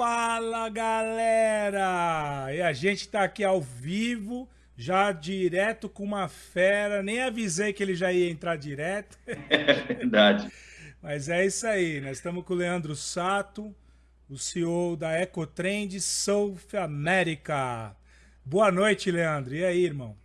Fala galera! E a gente tá aqui ao vivo, já direto com uma fera. Nem avisei que ele já ia entrar direto. É verdade. Mas é isso aí, nós estamos com o Leandro Sato, o CEO da Ecotrend South America. Boa noite, Leandro. E aí, irmão?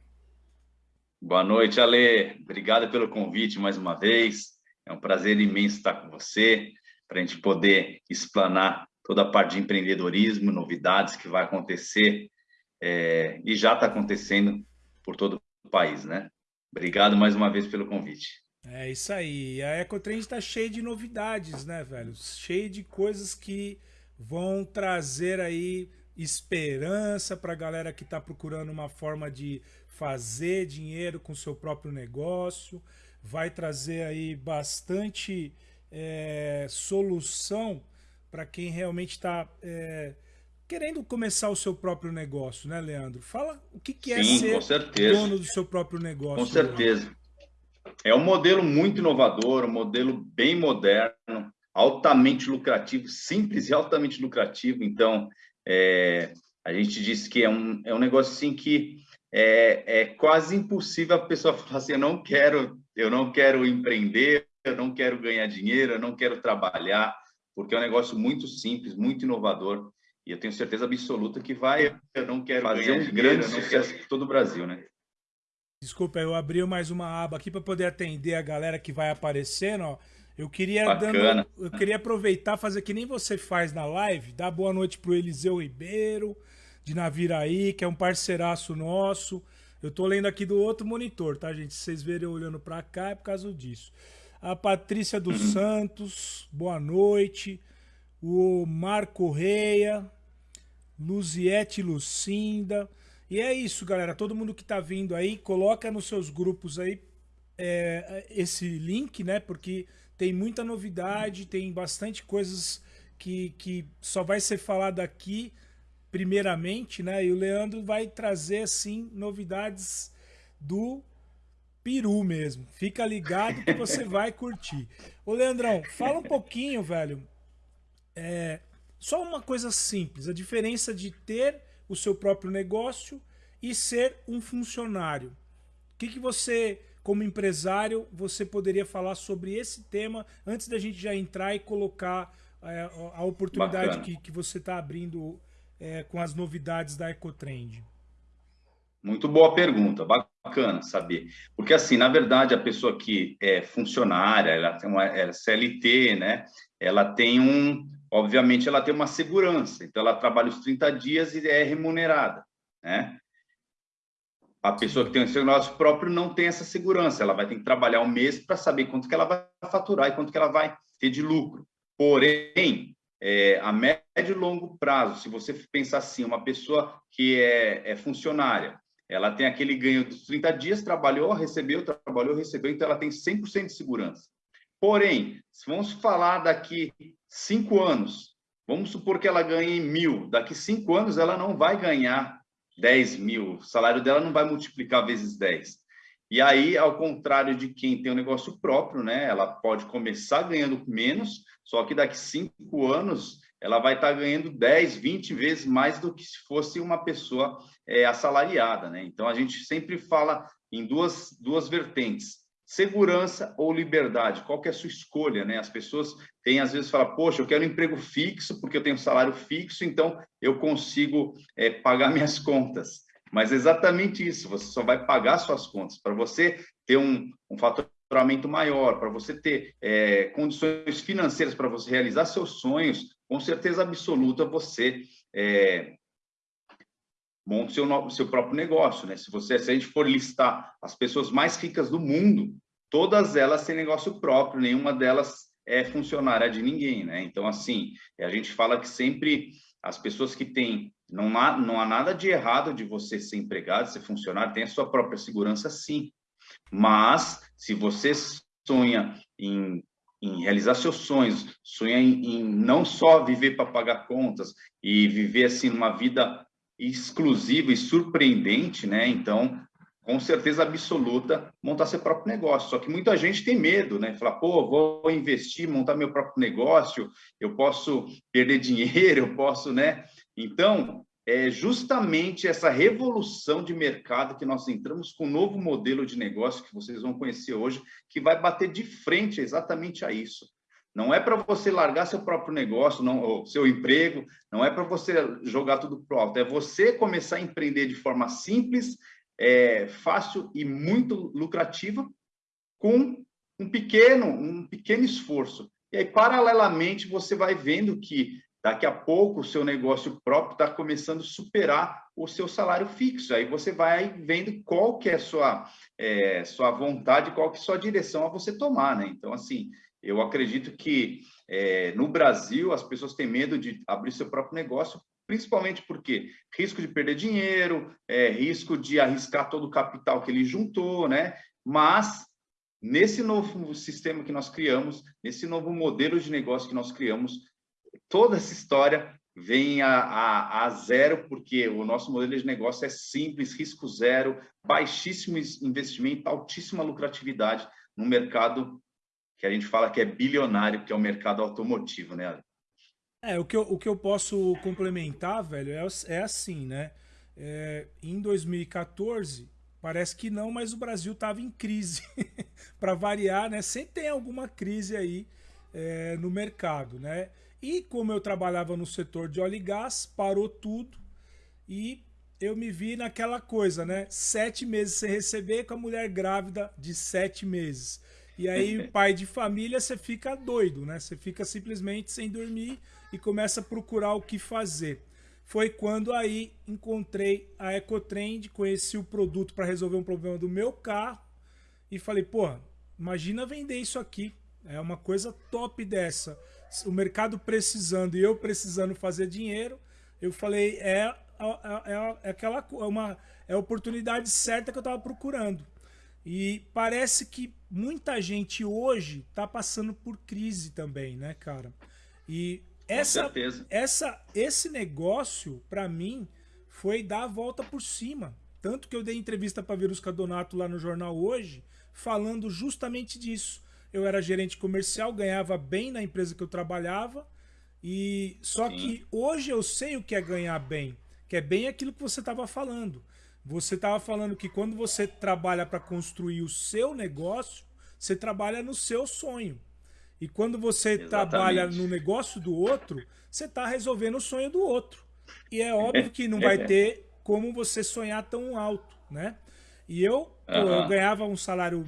Boa noite, Ale. Obrigado pelo convite mais uma vez. É um prazer imenso estar com você, para a gente poder explanar toda a parte de empreendedorismo, novidades que vai acontecer é, e já está acontecendo por todo o país, né? Obrigado mais uma vez pelo convite. É isso aí. A Ecotrend está cheia de novidades, né, velho? Cheia de coisas que vão trazer aí esperança para a galera que está procurando uma forma de fazer dinheiro com seu próprio negócio. Vai trazer aí bastante é, solução para quem realmente está é, querendo começar o seu próprio negócio, né, Leandro? Fala o que, que é Sim, ser dono do seu próprio negócio. Com certeza. Leandro. É um modelo muito inovador, um modelo bem moderno, altamente lucrativo, simples e altamente lucrativo. Então, é, a gente disse que é um, é um negócio assim que é, é quase impossível a pessoa falar assim, eu não quero, eu não quero empreender, eu não quero ganhar dinheiro, eu não quero trabalhar, porque é um negócio muito simples, muito inovador, e eu tenho certeza absoluta que vai eu não quero fazer um dinheiro, grande sucesso por todo o Brasil, né? Desculpa, eu abri mais uma aba aqui para poder atender a galera que vai aparecendo, ó. Eu queria dando, eu queria aproveitar fazer que nem você faz na live, dar boa noite pro Eliseu Ribeiro de Naviraí, que é um parceiraço nosso. Eu tô lendo aqui do outro monitor, tá, gente? Se vocês verem olhando para cá é por causa disso a Patrícia dos uhum. Santos, boa noite. O Marco Reia, Luziete Lucinda. E é isso, galera. Todo mundo que tá vindo aí, coloca nos seus grupos aí é, esse link, né? Porque tem muita novidade, tem bastante coisas que, que só vai ser falado aqui primeiramente, né? E o Leandro vai trazer, assim, novidades do peru mesmo. Fica ligado que você vai curtir. Ô, Leandrão, fala um pouquinho, velho. É, só uma coisa simples, a diferença de ter o seu próprio negócio e ser um funcionário. O que, que você, como empresário, você poderia falar sobre esse tema antes da gente já entrar e colocar é, a oportunidade que, que você está abrindo é, com as novidades da Ecotrend? Muito boa pergunta, bacana saber. Porque, assim, na verdade, a pessoa que é funcionária, ela tem uma ela é CLT, né? Ela tem um, obviamente, ela tem uma segurança. Então, ela trabalha os 30 dias e é remunerada, né? A pessoa que tem seu negócio próprio não tem essa segurança. Ela vai ter que trabalhar um mês para saber quanto que ela vai faturar e quanto que ela vai ter de lucro. Porém, é, a médio e longo prazo, se você pensar assim, uma pessoa que é, é funcionária, ela tem aquele ganho dos 30 dias, trabalhou, recebeu, trabalhou, recebeu, então ela tem 100% de segurança. Porém, se vamos falar daqui cinco anos, vamos supor que ela ganhe mil, daqui cinco anos ela não vai ganhar 10 mil, o salário dela não vai multiplicar vezes 10. E aí, ao contrário de quem tem um negócio próprio, né, ela pode começar ganhando menos, só que daqui cinco anos ela vai estar ganhando 10, 20 vezes mais do que se fosse uma pessoa é, assalariada. Né? Então, a gente sempre fala em duas, duas vertentes, segurança ou liberdade, qual que é a sua escolha, né? As pessoas têm, às vezes, falam, poxa, eu quero um emprego fixo, porque eu tenho um salário fixo, então eu consigo é, pagar minhas contas. Mas é exatamente isso, você só vai pagar suas contas. Para você ter um, um faturamento maior, para você ter é, condições financeiras para você realizar seus sonhos, com certeza absoluta você é, monta seu, seu próprio negócio. Né? Se, você, se a gente for listar as pessoas mais ricas do mundo, todas elas têm negócio próprio, nenhuma delas é funcionária de ninguém. Né? Então, assim, a gente fala que sempre as pessoas que têm não há, não há nada de errado de você ser empregado, ser funcionário, tem a sua própria segurança, sim. Mas, se você sonha em em realizar seus sonhos, sonha em, em não só viver para pagar contas e viver assim uma vida exclusiva e surpreendente, né? Então, com certeza absoluta, montar seu próprio negócio. Só que muita gente tem medo, né? Falar, pô, vou investir, montar meu próprio negócio, eu posso perder dinheiro, eu posso, né? Então, é justamente essa revolução de mercado que nós entramos com um novo modelo de negócio que vocês vão conhecer hoje, que vai bater de frente exatamente a isso. Não é para você largar seu próprio negócio, não, seu emprego, não é para você jogar tudo para o alto, é você começar a empreender de forma simples, é, fácil e muito lucrativa, com um pequeno, um pequeno esforço. E aí, paralelamente, você vai vendo que daqui a pouco o seu negócio próprio está começando a superar o seu salário fixo. Aí você vai vendo qual que é a sua, é, sua vontade, qual que é a sua direção a você tomar, né? Então, assim, eu acredito que é, no Brasil as pessoas têm medo de abrir seu próprio negócio principalmente porque risco de perder dinheiro, é, risco de arriscar todo o capital que ele juntou, né? Mas nesse novo sistema que nós criamos, nesse novo modelo de negócio que nós criamos, toda essa história vem a, a, a zero, porque o nosso modelo de negócio é simples, risco zero, baixíssimo investimento, altíssima lucratividade no mercado que a gente fala que é bilionário, que é o mercado automotivo, né? É, o que eu, o que eu posso complementar, velho, é, é assim, né? É, em 2014, parece que não, mas o Brasil estava em crise. para variar, né? Sempre tem alguma crise aí é, no mercado, né? E como eu trabalhava no setor de óleo e gás, parou tudo e eu me vi naquela coisa, né? Sete meses sem receber com a mulher grávida de sete meses. E aí, pai de família, você fica doido, né? Você fica simplesmente sem dormir e começa a procurar o que fazer. Foi quando aí encontrei a Ecotrend, conheci o produto para resolver um problema do meu carro e falei, pô, imagina vender isso aqui. É uma coisa top dessa. O mercado precisando e eu precisando fazer dinheiro, eu falei, é, é, é, é aquela é uma é a oportunidade certa que eu estava procurando. E parece que muita gente hoje está passando por crise também, né, cara? E essa, essa, esse negócio, para mim, foi dar a volta por cima. Tanto que eu dei entrevista para Verusca Donato lá no jornal hoje, falando justamente disso. Eu era gerente comercial, ganhava bem na empresa que eu trabalhava, e só Sim. que hoje eu sei o que é ganhar bem, que é bem aquilo que você estava falando. Você estava falando que quando você trabalha para construir o seu negócio, você trabalha no seu sonho. E quando você Exatamente. trabalha no negócio do outro, você está resolvendo o sonho do outro. E é óbvio que não vai ter como você sonhar tão alto, né? E eu, pô, eu ganhava um salário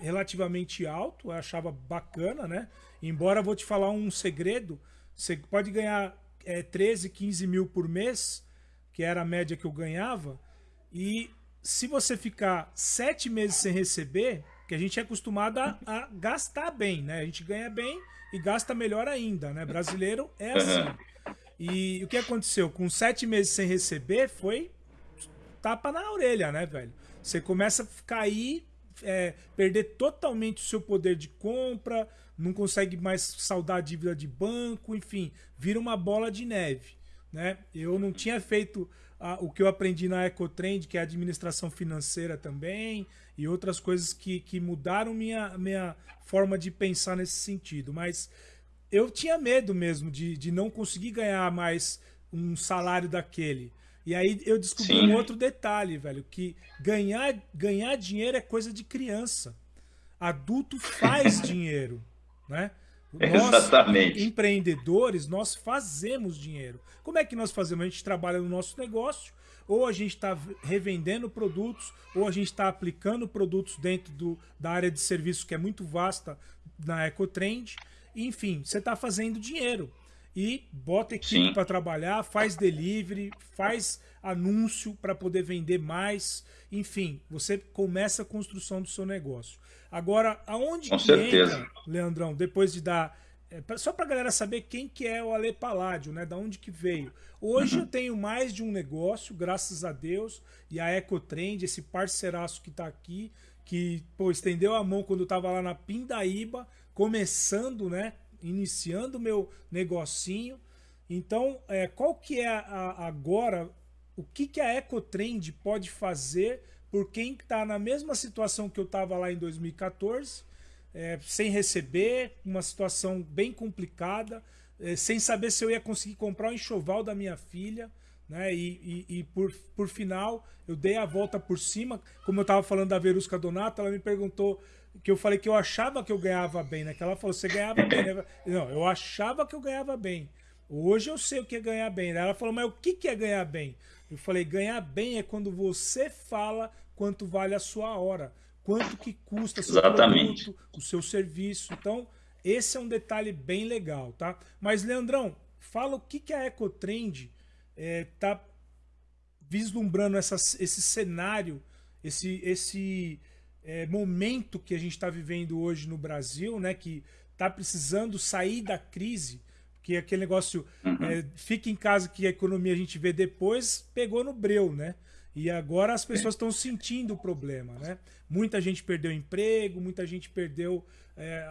relativamente alto, eu achava bacana, né? Embora vou te falar um segredo, você pode ganhar é, 13, 15 mil por mês, que era a média que eu ganhava, e se você ficar sete meses sem receber, que a gente é acostumado a, a, gastar bem, né? A gente ganha bem e gasta melhor ainda, né? Brasileiro é assim. E o que aconteceu? Com sete meses sem receber, foi tapa na orelha, né, velho? Você começa a cair, é, perder totalmente o seu poder de compra, não consegue mais saldar a dívida de banco, enfim, vira uma bola de neve, né? Eu não tinha feito o que eu aprendi na Ecotrend, que é administração financeira também, e outras coisas que, que mudaram minha, minha forma de pensar nesse sentido. Mas eu tinha medo mesmo de, de não conseguir ganhar mais um salário daquele. E aí eu descobri Sim. um outro detalhe, velho, que ganhar, ganhar dinheiro é coisa de criança. Adulto faz dinheiro, né? Nós, Exatamente. empreendedores, nós fazemos dinheiro. Como é que nós fazemos? A gente trabalha no nosso negócio, ou a gente está revendendo produtos, ou a gente está aplicando produtos dentro do, da área de serviço que é muito vasta na Ecotrend. Enfim, você está fazendo dinheiro. E bota equipe para trabalhar, faz delivery, faz anúncio para poder vender mais. Enfim, você começa a construção do seu negócio. Agora, aonde Com que certeza. entra, Leandrão, depois de dar é, só para a galera saber quem que é o Ale Paládio, né? Da onde que veio. Hoje uhum. eu tenho mais de um negócio, graças a Deus, e a Ecotrend, esse parceiraço que está aqui, que pô, estendeu a mão quando eu estava lá na Pindaíba, começando, né? Iniciando meu negocinho. Então, é, qual que é a, agora, o que, que a Ecotrend pode fazer por quem está na mesma situação que eu estava lá em 2014, é, sem receber, uma situação bem complicada, é, sem saber se eu ia conseguir comprar o enxoval da minha filha. Né? E, e, e, por, por final, eu dei a volta por cima. Como eu estava falando da Verusca Donato, ela me perguntou que eu falei que eu achava que eu ganhava bem, né? Que ela falou, você ganhava bem, né? Não, eu achava que eu ganhava bem. Hoje eu sei o que é ganhar bem. Ela falou, mas o que é ganhar bem? Eu falei, ganhar bem é quando você fala quanto vale a sua hora, quanto que custa seu Exatamente. produto, o seu serviço. Então, esse é um detalhe bem legal, tá? Mas, Leandrão, fala o que, que a Ecotrend está é, vislumbrando essa, esse cenário, esse, esse é, momento que a gente está vivendo hoje no Brasil, né? Que está precisando sair da crise, que aquele negócio uhum. é, fica em casa que a economia a gente vê depois, pegou no breu, né? E agora as pessoas estão sentindo o problema, né? Muita gente perdeu emprego, muita gente perdeu. É,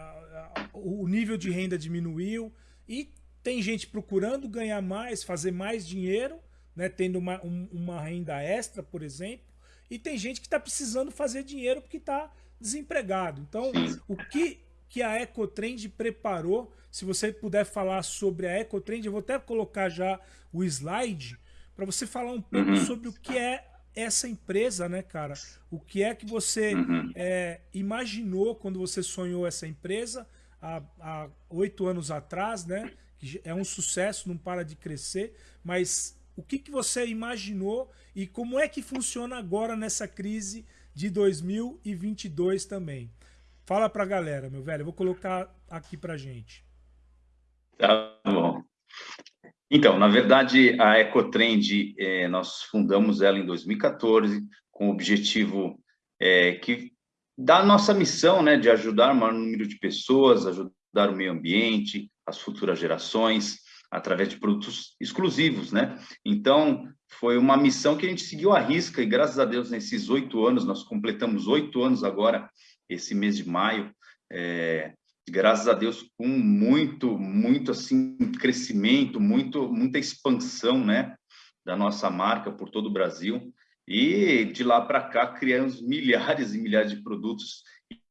o nível de renda diminuiu e tem gente procurando ganhar mais, fazer mais dinheiro, né? Tendo uma, um, uma renda extra, por exemplo. E tem gente que está precisando fazer dinheiro porque está desempregado. Então, o que, que a Ecotrend preparou se você puder falar sobre a Ecotrend, eu vou até colocar já o slide para você falar um pouco uhum. sobre o que é essa empresa, né, cara? O que é que você uhum. é, imaginou quando você sonhou essa empresa há oito anos atrás, né? Que é um sucesso, não para de crescer, mas o que, que você imaginou e como é que funciona agora nessa crise de 2022 também? Fala pra galera, meu velho. Eu vou colocar aqui pra gente. Tá bom. Então, na verdade, a Ecotrend, é, nós fundamos ela em 2014 com o objetivo é, que da nossa missão, né, de ajudar o maior número de pessoas, ajudar o meio ambiente, as futuras gerações, através de produtos exclusivos, né? Então, foi uma missão que a gente seguiu à risca e, graças a Deus, nesses oito anos, nós completamos oito anos agora, esse mês de maio, é, graças a Deus, com muito, muito assim, crescimento, muito, muita expansão, né, da nossa marca por todo o Brasil. E de lá para cá criamos milhares e milhares de produtos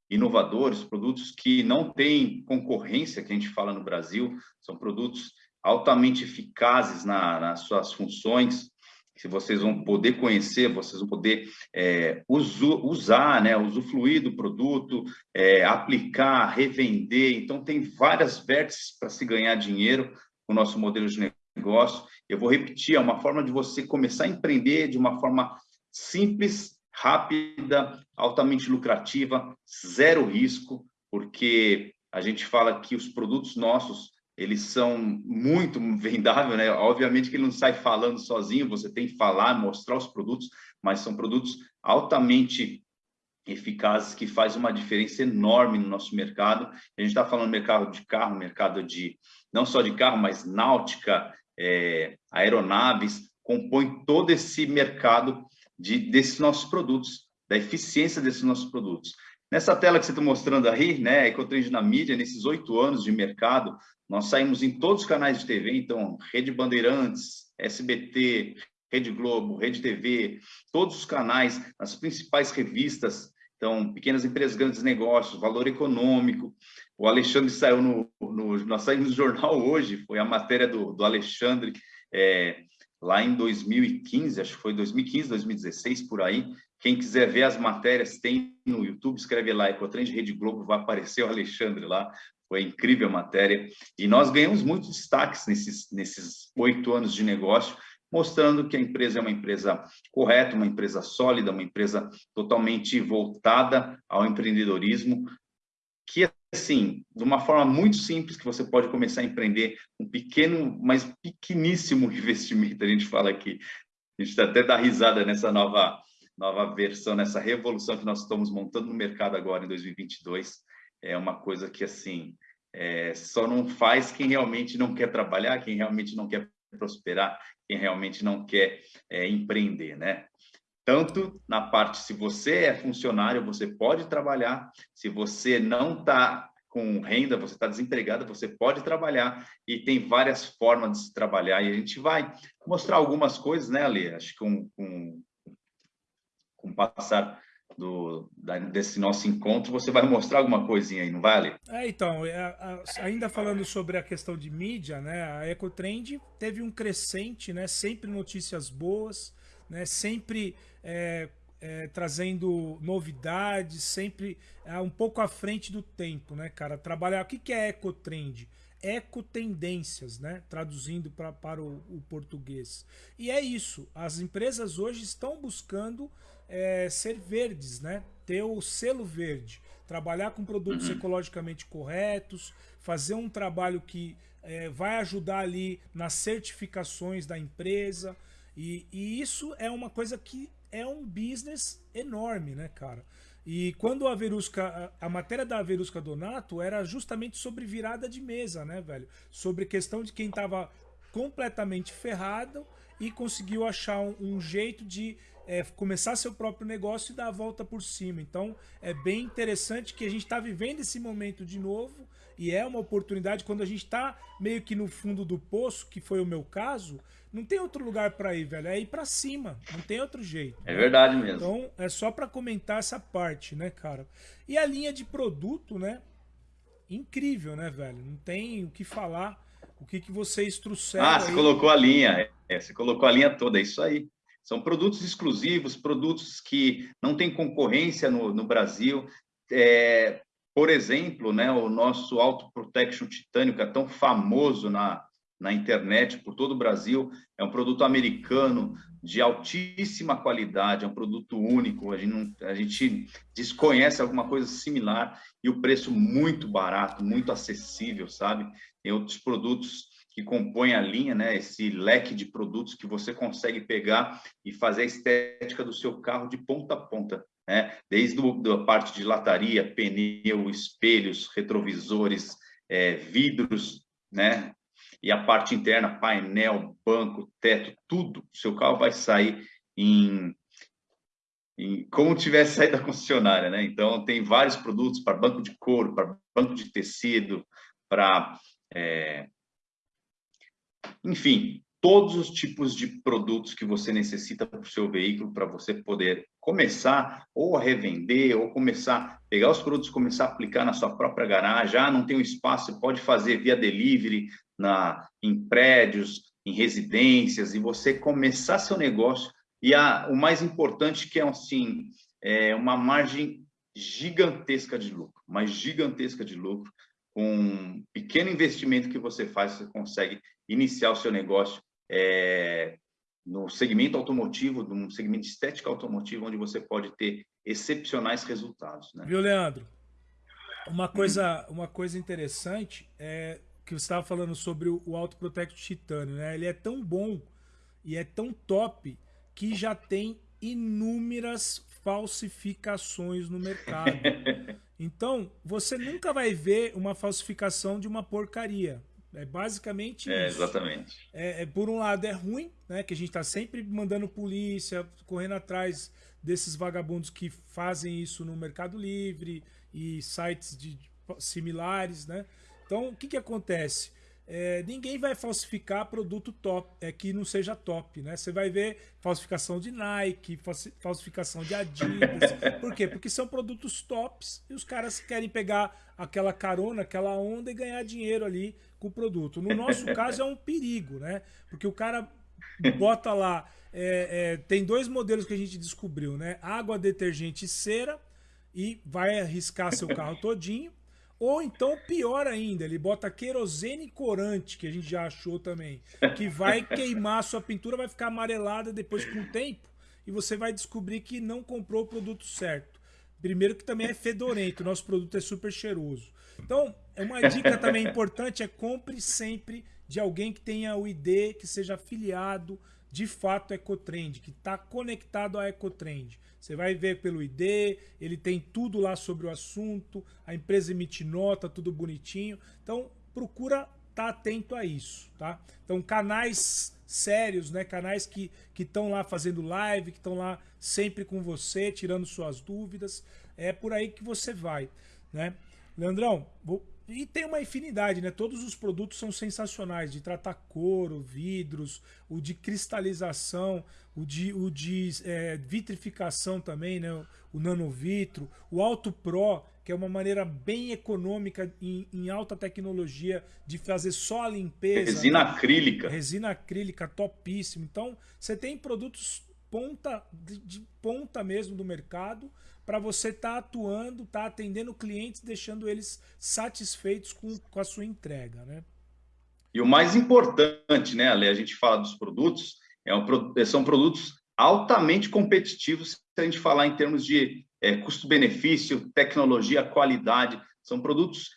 inovadores, produtos que não têm concorrência, que a gente fala no Brasil, são produtos altamente eficazes na, nas suas funções, que vocês vão poder conhecer, vocês vão poder é, usu, usar, né, usufruir do produto, é, aplicar, revender. Então, tem várias vértices para se ganhar dinheiro com o nosso modelo de negócio. Eu vou repetir, é uma forma de você começar a empreender de uma forma simples, rápida, altamente lucrativa, zero risco, porque a gente fala que os produtos nossos eles são muito vendáveis, né? Obviamente que ele não sai falando sozinho, você tem que falar, mostrar os produtos, mas são produtos altamente eficazes que faz uma diferença enorme no nosso mercado. A gente está falando mercado de carro, mercado de não só de carro, mas náutica, é, aeronaves, compõe todo esse mercado de, desses nossos produtos, da eficiência desses nossos produtos. Nessa tela que você está mostrando aí, né, Ecotrend na mídia, nesses oito anos de mercado, nós saímos em todos os canais de TV, então, Rede Bandeirantes, SBT, Rede Globo, Rede TV, todos os canais, as principais revistas, então, Pequenas Empresas, Grandes Negócios, Valor Econômico. O Alexandre saiu no, no nós saímos no jornal hoje, foi a matéria do, do Alexandre, é, lá em 2015, acho que foi 2015, 2016, por aí, quem quiser ver as matérias, tem no YouTube, escreve lá, Ecotrend Rede Globo, vai aparecer o Alexandre lá. Foi incrível a matéria. E nós ganhamos muitos destaques nesses nesses oito anos de negócio, mostrando que a empresa é uma empresa correta, uma empresa sólida, uma empresa totalmente voltada ao empreendedorismo, que, assim, de uma forma muito simples, que você pode começar a empreender um pequeno, mas pequeníssimo investimento, a gente fala aqui. A gente até dá risada nessa nova nova versão, nessa revolução que nós estamos montando no mercado agora em 2022. É uma coisa que, assim, é, só não faz quem realmente não quer trabalhar, quem realmente não quer prosperar, quem realmente não quer é, empreender, né? Tanto na parte, se você é funcionário, você pode trabalhar, se você não está com renda, você está desempregado, você pode trabalhar e tem várias formas de se trabalhar e a gente vai mostrar algumas coisas, né, Ale? Acho que com, com com passar do, da, desse nosso encontro, você vai mostrar alguma coisinha aí, não vale? É, então, é, ainda falando sobre a questão de mídia, né, a Ecotrend teve um crescente, né, sempre notícias boas, né, sempre é, é, trazendo novidades, sempre é, um pouco à frente do tempo, né, cara? Trabalhar. O que, que é Ecotrend? Ecotendências, né? Traduzindo pra, para o, o português. E é isso. As empresas hoje estão buscando é, ser verdes, né? Ter o selo verde, trabalhar com produtos ecologicamente corretos, fazer um trabalho que é, vai ajudar ali nas certificações da empresa. E, e, isso é uma coisa que é um business enorme, né, cara? E quando a Verusca, a, matéria da Verusca Donato era justamente sobre virada de mesa, né, velho? Sobre questão de quem tava completamente ferrado e conseguiu achar um, um jeito de é, começar seu próprio negócio e dar a volta por cima. Então é bem interessante que a gente está vivendo esse momento de novo e é uma oportunidade quando a gente está meio que no fundo do poço, que foi o meu caso, não tem outro lugar para ir, velho. É ir para cima, não tem outro jeito. É verdade mesmo. Então é só para comentar essa parte, né, cara? E a linha de produto, né? Incrível, né, velho? Não tem o que falar. O que, que vocês trouxeram? Ah, você colocou a linha. É, você colocou a linha toda, é isso aí. São produtos exclusivos, produtos que não têm concorrência no, no Brasil. É, por exemplo, né, o nosso Auto Protection Titânio, que é tão famoso na, na internet por todo o Brasil, é um produto americano de altíssima qualidade, é um produto único, a gente, não, a gente desconhece alguma coisa similar e o preço muito barato, muito acessível, sabe? Tem outros produtos que compõe a linha, né, esse leque de produtos que você consegue pegar e fazer a estética do seu carro de ponta a ponta, né? desde a parte de lataria, pneu, espelhos, retrovisores, é, vidros, né? E a parte interna, painel, banco, teto, tudo, seu carro vai sair em, em como tivesse saído da concessionária, né? Então tem vários produtos para banco de couro, para banco de tecido, para é, enfim, todos os tipos de produtos que você necessita para o seu veículo para você poder começar ou a revender ou começar pegar os produtos começar a aplicar na sua própria garagem. Ah, não tem um espaço, pode fazer via delivery na em prédios, em residências e você começar seu negócio e a, o mais importante que é assim, é uma margem gigantesca de lucro, mas gigantesca de lucro com um pequeno investimento que você faz, você consegue iniciar o seu negócio é, no segmento automotivo, no segmento de estética automotiva, onde você pode ter excepcionais resultados. Né? Viu, Leandro? Uma coisa, uma coisa interessante é que você estava falando sobre o Auto Protect Titânio, né? Ele é tão bom e é tão top que já tem inúmeras falsificações no mercado. Então, você nunca vai ver uma falsificação de uma porcaria. É basicamente é, isso. Exatamente. É, é, por um lado é ruim, né? Que a gente está sempre mandando polícia, correndo atrás desses vagabundos que fazem isso no Mercado Livre e sites de, similares, né? Então, o que, que acontece? É, ninguém vai falsificar produto top, é, que não seja top, né? Você vai ver falsificação de Nike, falsificação de Adidas. Por quê? Porque são produtos tops e os caras querem pegar aquela carona, aquela onda e ganhar dinheiro ali com o produto. No nosso caso é um perigo, né? Porque o cara bota lá, é, é, tem dois modelos que a gente descobriu, né? Água, detergente e cera e vai arriscar seu carro todinho. Ou então, pior ainda, ele bota querosene corante, que a gente já achou também, que vai queimar a sua pintura, vai ficar amarelada depois com o tempo, e você vai descobrir que não comprou o produto certo. Primeiro que também é fedorento, nosso produto é super cheiroso. Então, uma dica também importante é compre sempre de alguém que tenha o ID, que seja afiliado de fato Ecotrend, que está conectado à Ecotrend. Você vai ver pelo ID, ele tem tudo lá sobre o assunto, a empresa emite nota, tudo bonitinho. Então, procura estar tá atento a isso, tá? Então, canais sérios, né? Canais que estão lá fazendo live, que estão lá sempre com você, tirando suas dúvidas. É por aí que você vai, né? Leandrão, vou, e tem uma infinidade, né? Todos os produtos são sensacionais, de tratar couro, vidros, o de cristalização, o de, o de é, vitrificação também, né? O nanovitro, o Auto Pro, que é uma maneira bem econômica em, em alta tecnologia de fazer só a limpeza. Resina né? acrílica. Resina acrílica, topíssimo. Então, você tem produtos ponta de, de ponta mesmo do mercado para você estar tá atuando, estar tá atendendo clientes, deixando eles satisfeitos com, com a sua entrega, né? E o mais importante, né, Ale, a gente fala dos produtos, é um, são produtos altamente competitivos se a gente falar em termos de é, custo-benefício, tecnologia, qualidade. São produtos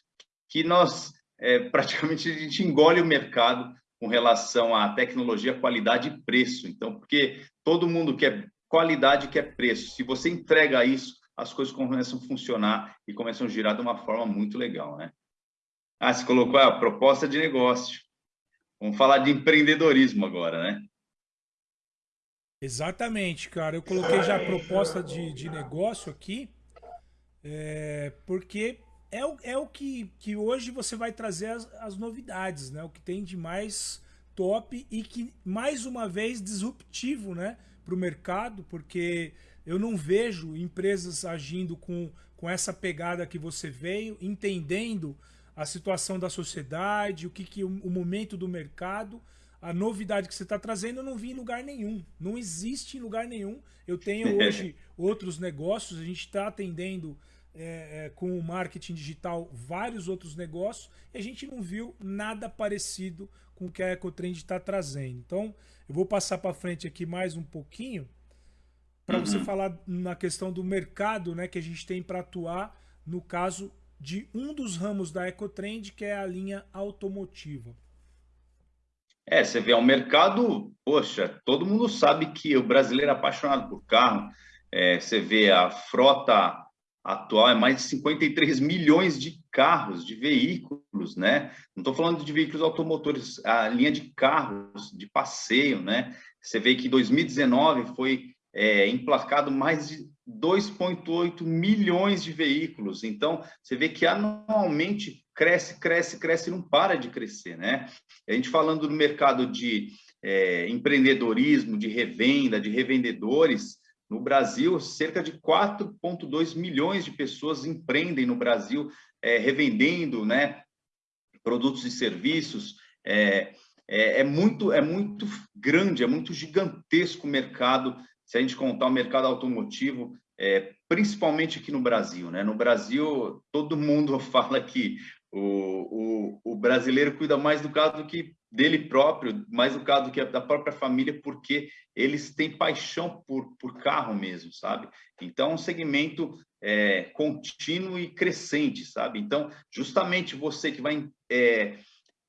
que nós é, praticamente a gente engole o mercado com relação à tecnologia, qualidade e preço. Então, porque todo mundo quer qualidade, quer preço. Se você entrega isso, as coisas começam a funcionar e começam a girar de uma forma muito legal, né? Ah, você colocou a proposta de negócio. Vamos falar de empreendedorismo agora, né? Exatamente, cara. Eu coloquei já a proposta de, de negócio aqui, é, porque é o, é o que, que hoje você vai trazer as, as novidades, né? O que tem de mais top e que, mais uma vez, disruptivo, né? Para o mercado, porque eu não vejo empresas agindo com, com essa pegada que você veio, entendendo a situação da sociedade, o que, que o, o momento do mercado, a novidade que você está trazendo, eu não vi em lugar nenhum. Não existe em lugar nenhum. Eu tenho hoje outros negócios, a gente está atendendo é, é, com o marketing digital vários outros negócios e a gente não viu nada parecido com o que a Ecotrend está trazendo. Então, eu vou passar para frente aqui mais um pouquinho para uhum. você falar na questão do mercado né, que a gente tem para atuar no caso de um dos ramos da Ecotrend, que é a linha automotiva. É, você vê, é um mercado, poxa, todo mundo sabe que o brasileiro é apaixonado por carro. É, você vê a frota atual é mais de 53 milhões de carros, de veículos, né? Não estou falando de veículos automotores, a linha de carros de passeio, né? Você vê que 2019 foi é, emplacado mais de 2,8 milhões de veículos. Então, você vê que anualmente cresce, cresce, cresce não para de crescer, né? A gente falando do mercado de é, empreendedorismo, de revenda, de revendedores, no Brasil, cerca de 4,2 milhões de pessoas empreendem no Brasil, é, revendendo né, produtos e serviços. É, é, é, muito, é muito grande, é muito gigantesco o mercado se a gente contar o mercado automotivo, é, principalmente aqui no Brasil. Né? No Brasil, todo mundo fala que o, o, o, brasileiro cuida mais do carro do que dele próprio, mais do carro do que da própria família, porque eles têm paixão por, por carro mesmo, sabe? Então, é um segmento é, contínuo e crescente, sabe? Então, justamente você que vai é,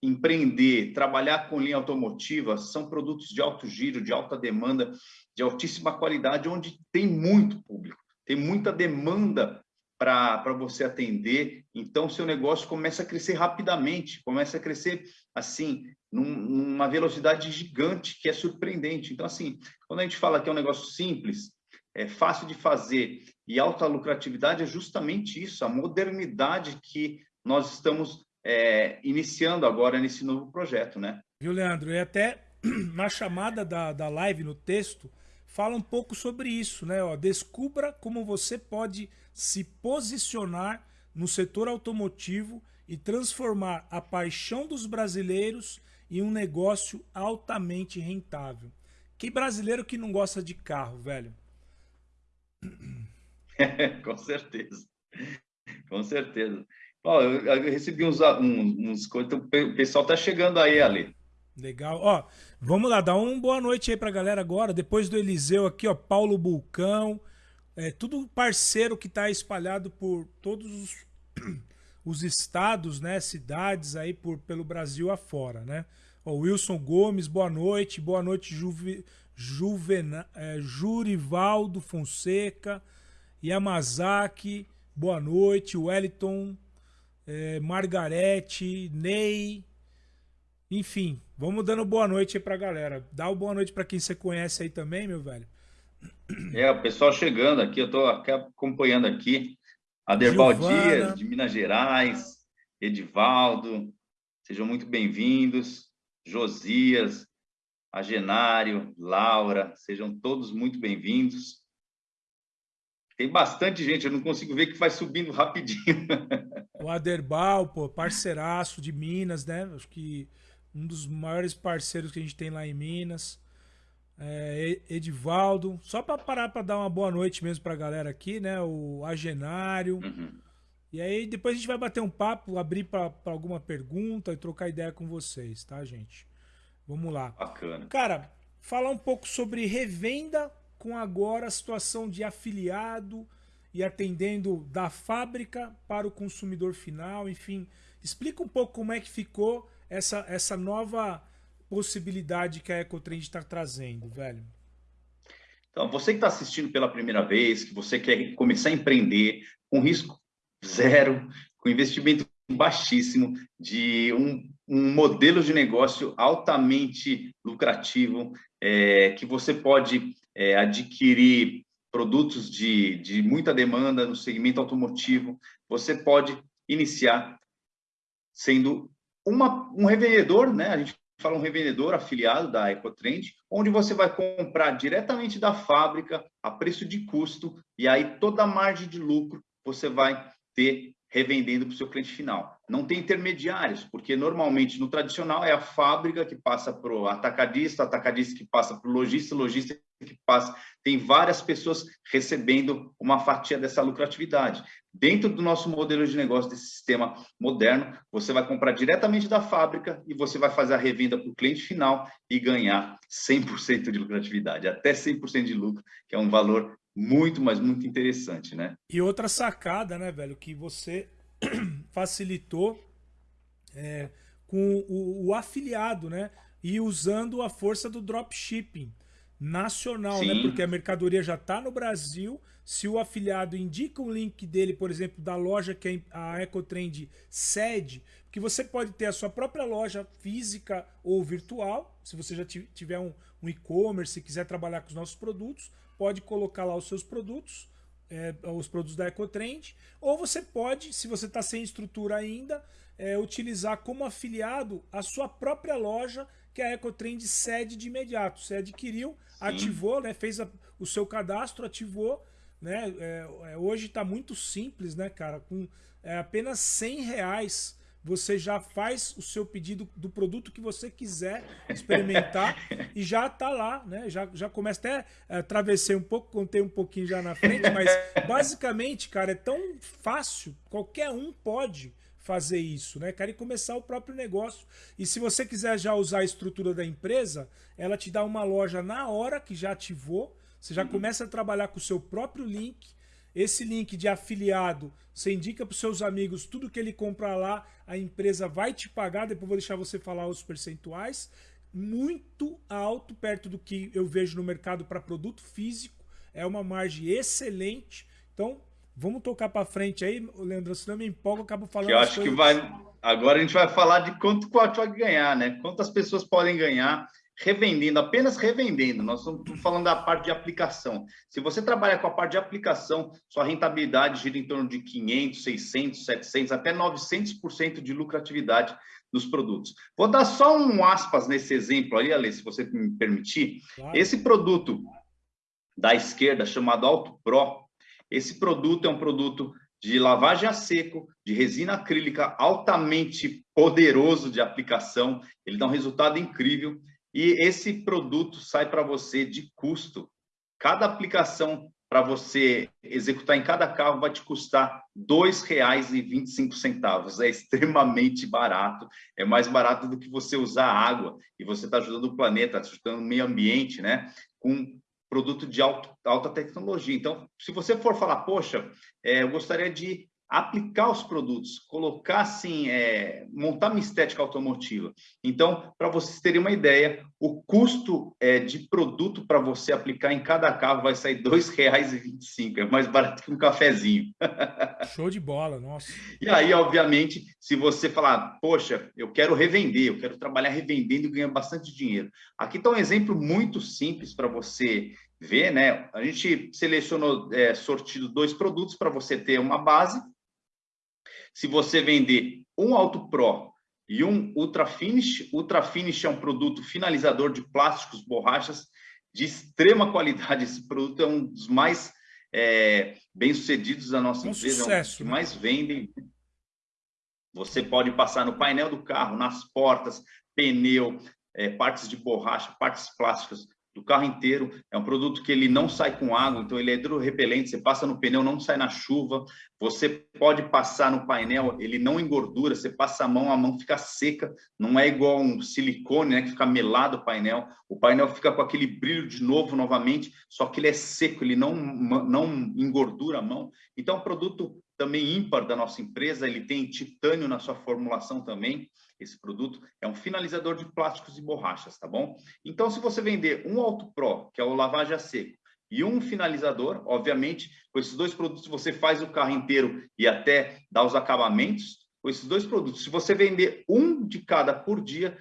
empreender, trabalhar com linha automotiva, são produtos de alto giro, de alta demanda, de altíssima qualidade, onde tem muito público, tem muita demanda para você atender. Então, seu negócio começa a crescer rapidamente, começa a crescer assim, num, numa velocidade gigante, que é surpreendente. Então, assim, quando a gente fala que é um negócio simples, é fácil de fazer e alta lucratividade, é justamente isso, a modernidade que nós estamos é, iniciando agora nesse novo projeto, né? Viu, Leandro? E até na chamada da, da live, no texto, fala um pouco sobre isso, né? Ó, descubra como você pode se posicionar no setor automotivo e transformar a paixão dos brasileiros em um negócio altamente rentável. Que brasileiro que não gosta de carro, velho? Com certeza. Com certeza. Ó, eu, eu recebi uns, uns, coisas, então o pessoal tá chegando aí, Ali. Legal. Ó, vamos lá, dá uma boa noite aí pra galera agora. Depois do Eliseu aqui, ó, Paulo Bulcão. É tudo parceiro que tá espalhado por todos os, os estados, né, cidades aí por, pelo Brasil afora, né? Ó, Wilson Gomes, boa noite. Boa noite, Juve, Juvena, é, Jurivaldo Fonseca. Yamazaki, boa noite. Wellington é, Margarete, Ney, enfim, vamos dando boa noite aí pra galera. Dá o boa noite para quem você conhece aí também, meu velho. É, o pessoal chegando aqui, eu tô acompanhando aqui. Aderbal Dias, de Minas Gerais, Edivaldo, sejam muito bem-vindos. Josias, Agenário, Laura, sejam todos muito bem-vindos. Tem bastante gente, eu não consigo ver que vai subindo rapidinho. O Aderbal, pô, parceiraço de Minas, né? Acho que um dos maiores parceiros que a gente tem lá em Minas. É, Edivaldo, só para parar para dar uma boa noite mesmo para a galera aqui, né? O Agenário. Uhum. E aí depois a gente vai bater um papo, abrir para alguma pergunta e trocar ideia com vocês, tá, gente? Vamos lá. Bacana. Cara, falar um pouco sobre revenda com agora a situação de afiliado e atendendo da fábrica para o consumidor final, enfim. Explica um pouco como é que ficou essa, essa nova possibilidade que a Ecotrend está trazendo, velho. Então, você que está assistindo pela primeira vez, que você quer começar a empreender com risco zero, com investimento baixíssimo, de um, um modelo de negócio altamente lucrativo, é, que você pode é, adquirir produtos de, de muita demanda no segmento automotivo, você pode iniciar sendo uma, um revendedor, né? A gente fala um revendedor afiliado da Ecotrend, onde você vai comprar diretamente da fábrica a preço de custo e aí toda a margem de lucro você vai ter revendendo para o seu cliente final. Não tem intermediários, porque normalmente no tradicional é a fábrica que passa para o atacadista, atacadista que passa para o lojista, lojista que passa. Tem várias pessoas recebendo uma fatia dessa lucratividade. Dentro do nosso modelo de negócio, desse sistema moderno, você vai comprar diretamente da fábrica e você vai fazer a revenda para o cliente final e ganhar 100% de lucratividade, até 100% de lucro, que é um valor muito, mas muito interessante, né? E outra sacada, né, velho, que você facilitou é, com o, o, afiliado, né? E usando a força do dropshipping nacional, né? Sim. né? Porque a mercadoria já está no Brasil. Se o afiliado indica o link dele, por exemplo, da loja que a Ecotrend cede, que você pode ter a sua própria loja física ou virtual, se você já tiver um, um e-commerce e quiser trabalhar com os nossos produtos, pode colocar lá os seus produtos, é, os produtos da Ecotrend, ou você pode, se você está sem estrutura ainda, é, utilizar como afiliado a sua própria loja que a Ecotrend cede de imediato. Você adquiriu, Sim. ativou, né, fez a, o seu cadastro, ativou. Né, é, é hoje está muito simples, né, cara? Com é, apenas 100 reais você já faz o seu pedido do produto que você quiser experimentar e já está lá, né? Já, já começa até é, travessei um pouco, contei um pouquinho já na frente, mas basicamente, cara, é tão fácil, qualquer um pode fazer isso, né, cara, e começar o próprio negócio. E se você quiser já usar a estrutura da empresa, ela te dá uma loja na hora que já ativou, você já uhum. começa a trabalhar com o seu próprio link, esse link de afiliado, você indica para os seus amigos tudo que ele comprar lá, a empresa vai te pagar, depois vou deixar você falar os percentuais, muito alto, perto do que eu vejo no mercado para produto físico, é uma margem excelente. Então, vamos tocar para frente aí, Leandro, senão eu me empolgo, eu acabo falando. Eu acho que vai. Agora a gente vai falar de quanto o vai ganhar, né? Quantas pessoas podem ganhar revendendo, apenas revendendo. Nós estamos falando da parte de aplicação. Se você trabalha com a parte de aplicação, sua rentabilidade gira em torno de 500, 600, 700, até 900% de lucratividade dos produtos. Vou dar só um aspas nesse exemplo aí, Ale, se você me permitir. Claro. Esse produto da esquerda, chamado Auto Pro, esse produto é um produto de lavagem a seco, de resina acrílica altamente poderoso de aplicação. Ele dá um resultado incrível. E esse produto sai para você de custo. Cada aplicação para você executar em cada carro vai te custar R$ 2,25. É extremamente barato. É mais barato do que você usar água. E você está ajudando o planeta, está ajudando o meio ambiente, né? Com produto de alto, alta tecnologia. Então, se você for falar, poxa, é, eu gostaria de aplicar os produtos, colocar assim, é, montar uma estética automotiva. Então, para vocês terem uma ideia, o custo é, de produto para você aplicar em cada carro vai sair R$ 2,25, é mais barato que um cafezinho. Show de bola, nossa. E aí, obviamente, se você falar, poxa, eu quero revender, eu quero trabalhar revendendo e ganhar bastante dinheiro. Aqui está um exemplo muito simples para você ver, né? A gente selecionou é, sortido dois produtos para você ter uma base Se você vender um Auto Pro e um Ultra Finish, Ultra Finish é um produto finalizador de plásticos, borrachas de extrema qualidade. Esse produto é um dos mais é, bem-sucedidos da nossa um empresa, sucesso, é um que né? mais vendem. Você pode passar no painel do carro, nas portas, pneu, é, partes de borracha, partes plásticas, do carro inteiro. É um produto que ele não sai com água, então ele é hidrorrepelente. Você passa no pneu, não sai na chuva. Você pode passar no painel, ele não engordura. Você passa a mão, a mão fica seca. Não é igual um silicone, né, que fica melado o painel. O painel fica com aquele brilho de novo, novamente, só que ele é seco, ele não, não engordura a mão. Então, é um produto também ímpar da nossa empresa. Ele tem titânio na sua formulação também esse produto é um finalizador de plásticos e borrachas, tá bom? Então, se você vender um Auto Pro, que é o lavagem a seco, e um finalizador, obviamente, com esses dois produtos você faz o carro inteiro e até dá os acabamentos, com esses dois produtos. Se você vender um de cada por dia,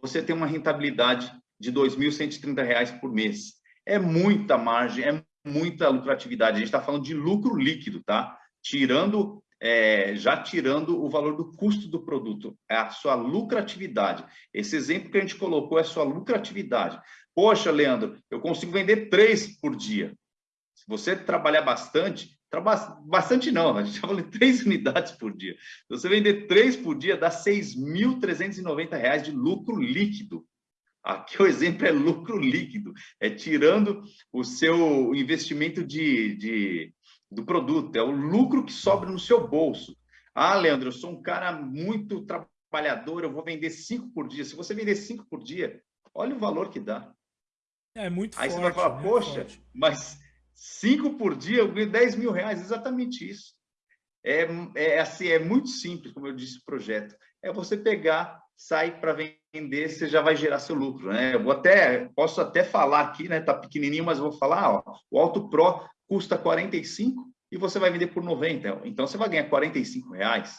você tem uma rentabilidade de R$ 2.130 por mês. É muita margem, é muita lucratividade. A gente está falando de lucro líquido, tá? Tirando é, já tirando o valor do custo do produto, é a sua lucratividade. Esse exemplo que a gente colocou é a sua lucratividade. Poxa, Leandro, eu consigo vender três por dia. Se você trabalhar bastante, trabalha bastante não, a gente está falando de três unidades por dia. Se você vender três por dia, dá R$ 6.390 de lucro líquido. Aqui o exemplo é lucro líquido, é tirando o seu investimento de, de do produto, é o lucro que sobra no seu bolso. Ah, Leandro, eu sou um cara muito trabalhador, eu vou vender cinco por dia. Se você vender cinco por dia, olha o valor que dá. É muito Aí forte, você vai falar, poxa, forte. mas cinco por dia eu ganho 10 mil reais. Exatamente isso. É, é, assim, é muito simples, como eu disse, o projeto. É você pegar, sair para vender, você já vai gerar seu lucro. Né? Eu vou até, posso até falar aqui, né? Tá pequenininho, mas vou falar, ó, o Auto Pro custa 45 e você vai vender por 90. Então, você vai ganhar 45 reais.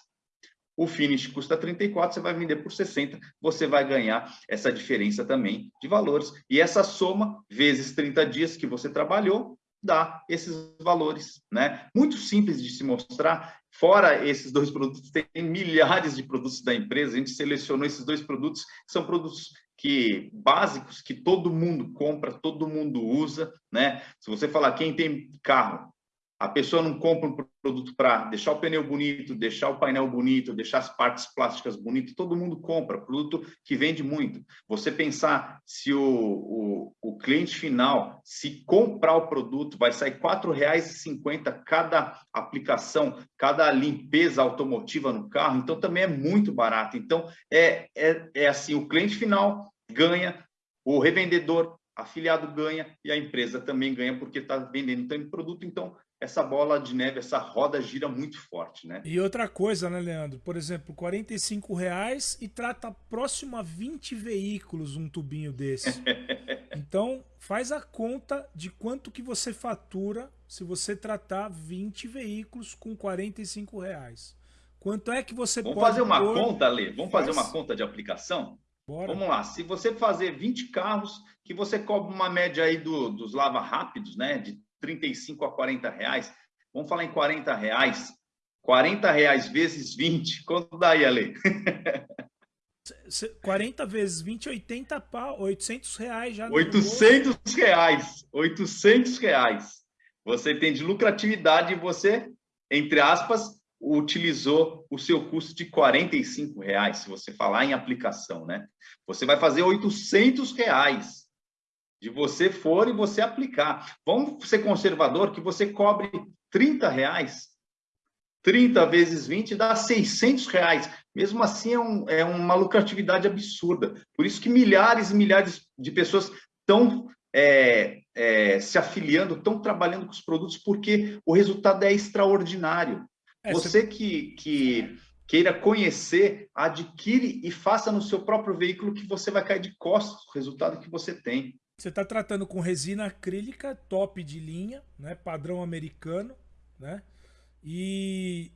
O finish custa 34, você vai vender por 60, você vai ganhar essa diferença também de valores. E essa soma, vezes 30 dias que você trabalhou, dá esses valores, né? Muito simples de se mostrar. Fora esses dois produtos, tem milhares de produtos da empresa. A gente selecionou esses dois produtos, que são produtos que básicos que todo mundo compra, todo mundo usa, né? Se você falar quem tem carro, a pessoa não compra um produto para deixar o pneu bonito, deixar o painel bonito, deixar as partes plásticas bonitas, todo mundo compra, produto que vende muito. Você pensar se o, o, o cliente final, se comprar o produto, vai sair R$ 4,50 cada aplicação, cada limpeza automotiva no carro, então também é muito barato. Então, é, é, é assim, o cliente final ganha, o revendedor afiliado ganha e a empresa também ganha porque está vendendo tanto produto, então essa bola de neve, essa roda gira muito forte, né? E outra coisa, né, Leandro? Por exemplo, 45 reais e trata próximo a 20 veículos um tubinho desse. então, faz a conta de quanto que você fatura se você tratar 20 veículos com 45 reais. Quanto é que você Vamos pode fazer uma pôr... conta, Lê? Vamos faz... fazer uma conta de aplicação? Bora. Vamos lá, se você fazer 20 carros, que você cobra uma média aí do, dos lava rápidos, né, de 35 a 40 reais, vamos falar em 40 reais, 40 reais vezes 20, quanto dá aí, Ale? 40 vezes 20, 80 pau, 800 reais já. 800 reais, 800 reais. Você tem de lucratividade e você, entre aspas, utilizou o seu custo de 45 reais, se você falar em aplicação, né? Você vai fazer 800 reais de você for e você aplicar. Vamos ser conservador que você cobre 30 reais. 30 vezes 20 dá 600 reais. Mesmo assim, é, um, é uma lucratividade absurda. Por isso que milhares e milhares de pessoas estão é, é, se afiliando, estão trabalhando com os produtos, porque o resultado é extraordinário. É, você que, que queira conhecer, adquire e faça no seu próprio veículo que você vai cair de costas o resultado que você tem. Você está tratando com resina acrílica top de linha, né? padrão americano, né? E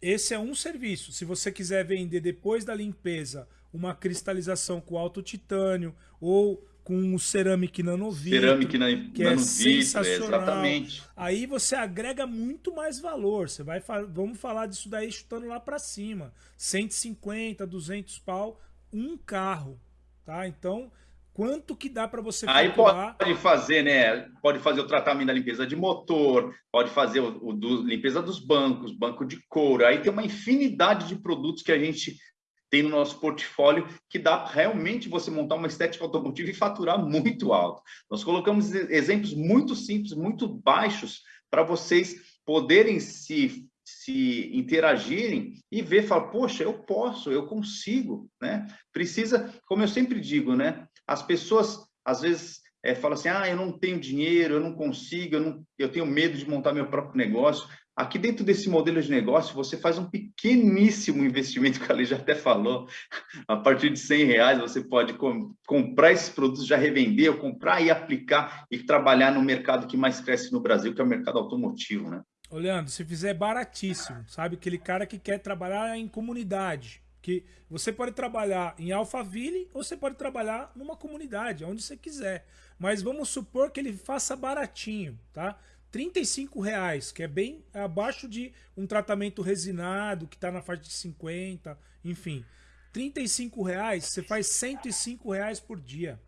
esse é um serviço. Se você quiser vender depois da limpeza uma cristalização com alto titânio ou com o Ceramic Nanovitro, Ceramic na, que é sensacional. Exatamente. Aí você agrega muito mais valor. Você vai vamos falar disso daí chutando lá para cima. 150, 200 pau, um carro, tá? Então, quanto que dá para você Aí pode fazer, né? Pode fazer o tratamento da limpeza de motor, pode fazer o, o do, limpeza dos bancos, banco de couro. Aí tem uma infinidade de produtos que a gente tem no nosso portfólio que dá realmente você montar uma estética automotiva e faturar muito alto. Nós colocamos exemplos muito simples, muito baixos, para vocês poderem se, se interagirem e ver, falar, poxa, eu posso, eu consigo, né? Precisa, como eu sempre digo, né? As pessoas, às vezes, é, falam assim, ah, eu não tenho dinheiro, eu não consigo, eu, não, eu tenho medo de montar meu próprio negócio. Aqui dentro desse modelo de negócio, você faz um pequeníssimo investimento, que a lei já até falou, a partir de 100 reais você pode com, comprar esses produtos, já revender, ou comprar e aplicar e trabalhar no mercado que mais cresce no Brasil, que é o mercado automotivo, né? Ô Leandro, se fizer baratíssimo, sabe? Aquele cara que quer trabalhar em comunidade, que você pode trabalhar em Alphaville ou você pode trabalhar numa comunidade, onde você quiser. Mas vamos supor que ele faça baratinho, tá? 35 reais, que é bem abaixo de um tratamento resinado, que está na faixa de 50, enfim. 35 reais, você faz 105 reais por dia.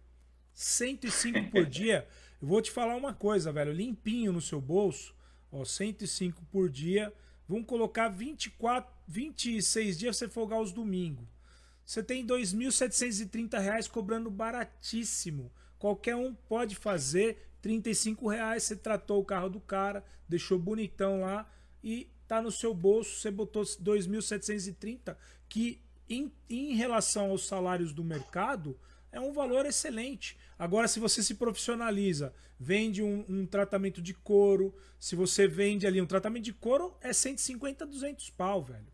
105 por dia. Eu vou te falar uma coisa, velho. Limpinho no seu bolso, ó, 105 por dia. Vamos colocar 24, 26 dias você folgar os domingos. Você tem 2.730 reais cobrando baratíssimo. Qualquer um pode fazer 35 reais, você tratou o carro do cara, deixou bonitão lá e tá no seu bolso, você botou 2.730, que em, em relação aos salários do mercado, é um valor excelente. Agora, se você se profissionaliza, vende um, um, tratamento de couro, se você vende ali um tratamento de couro, é 150, 200 pau, velho.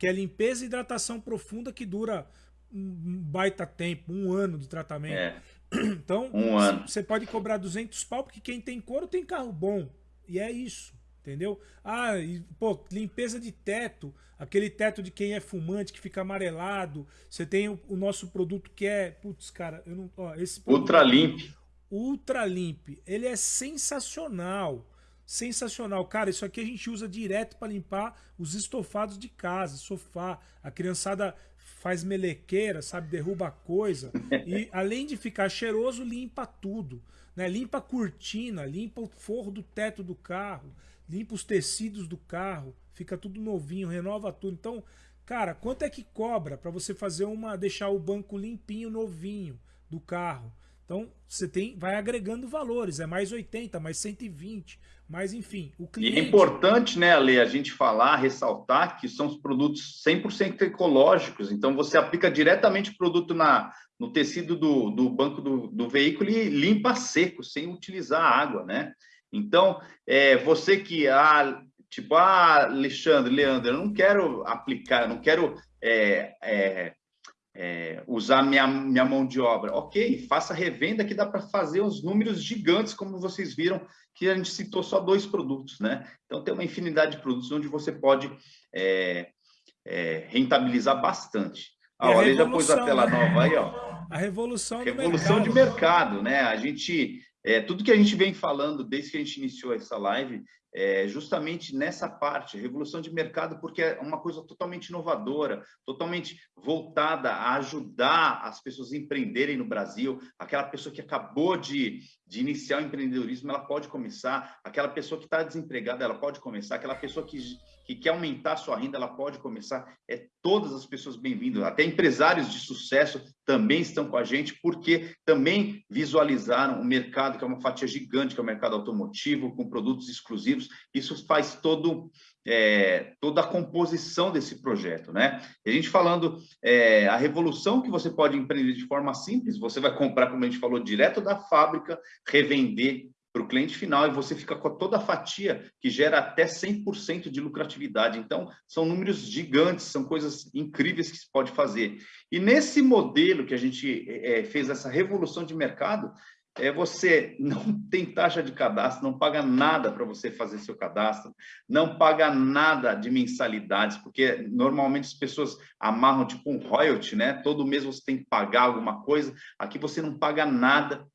Que é limpeza e hidratação profunda que dura um baita tempo, um ano de tratamento. É. Então, um ano. você pode cobrar 200 pau, porque quem tem couro tem carro bom. E é isso, entendeu? Ah, e, pô, limpeza de teto, aquele teto de quem é fumante, que fica amarelado. Você tem o, o nosso produto que é, putz, cara, eu não, ó, esse Ultra Limp. Ultra Limp, ele é sensacional. Sensacional. Cara, isso aqui a gente usa direto para limpar os estofados de casa, sofá. A criançada faz melequeira, sabe, derruba coisa. E além de ficar cheiroso, limpa tudo. Né? Limpa a cortina, limpa o forro do teto do carro, limpa os tecidos do carro, fica tudo novinho, renova tudo. Então, cara, quanto é que cobra para você fazer uma deixar o banco limpinho, novinho do carro? Então, você tem vai agregando valores, é mais 80, mais 120, mas enfim, o cliente... E é importante, né, Ale, a gente falar, ressaltar que são os produtos 100% ecológicos, então você aplica diretamente o produto na, no tecido do, do banco do, do veículo e limpa seco, sem utilizar água, né? Então, é, você que, ah, tipo, ah, Alexandre, Leandro, eu não quero aplicar, eu não quero é, é, é, usar minha, minha mão de obra. Ok, faça revenda que dá para fazer os números gigantes, como vocês viram, que a gente citou só dois produtos, né? Então tem uma infinidade de produtos onde você pode é, é, rentabilizar bastante. Ah, olha, já pôs a tela né? nova aí, ó. A revolução, revolução mercado. de mercado, né? A gente, é, tudo que a gente vem falando desde que a gente iniciou essa live, é, justamente nessa parte, revolução de mercado, porque é uma coisa totalmente inovadora, totalmente voltada a ajudar as pessoas a empreenderem no Brasil. Aquela pessoa que acabou de, de iniciar o empreendedorismo, ela pode começar. Aquela pessoa que está desempregada, ela pode começar. Aquela pessoa que, que quer aumentar sua renda, ela pode começar. É todas as pessoas bem-vindas. Até empresários de sucesso também estão com a gente, porque também visualizaram o mercado, que é uma fatia gigante, que é o mercado automotivo, com produtos exclusivos. Isso faz todo é, toda a composição desse projeto, né? E a gente falando é, a revolução que você pode empreender de forma simples, você vai comprar, como a gente falou, direto da fábrica, revender para o cliente final e você fica com toda a fatia que gera até 100% de lucratividade. Então, são números gigantes, são coisas incríveis que se pode fazer. E nesse modelo que a gente é, fez essa revolução de mercado, é você não tem taxa de cadastro, não paga nada para você fazer seu cadastro, não paga nada de mensalidades, porque normalmente as pessoas amarram tipo um royalty, né? Todo mês você tem que pagar alguma coisa. Aqui você não paga nada.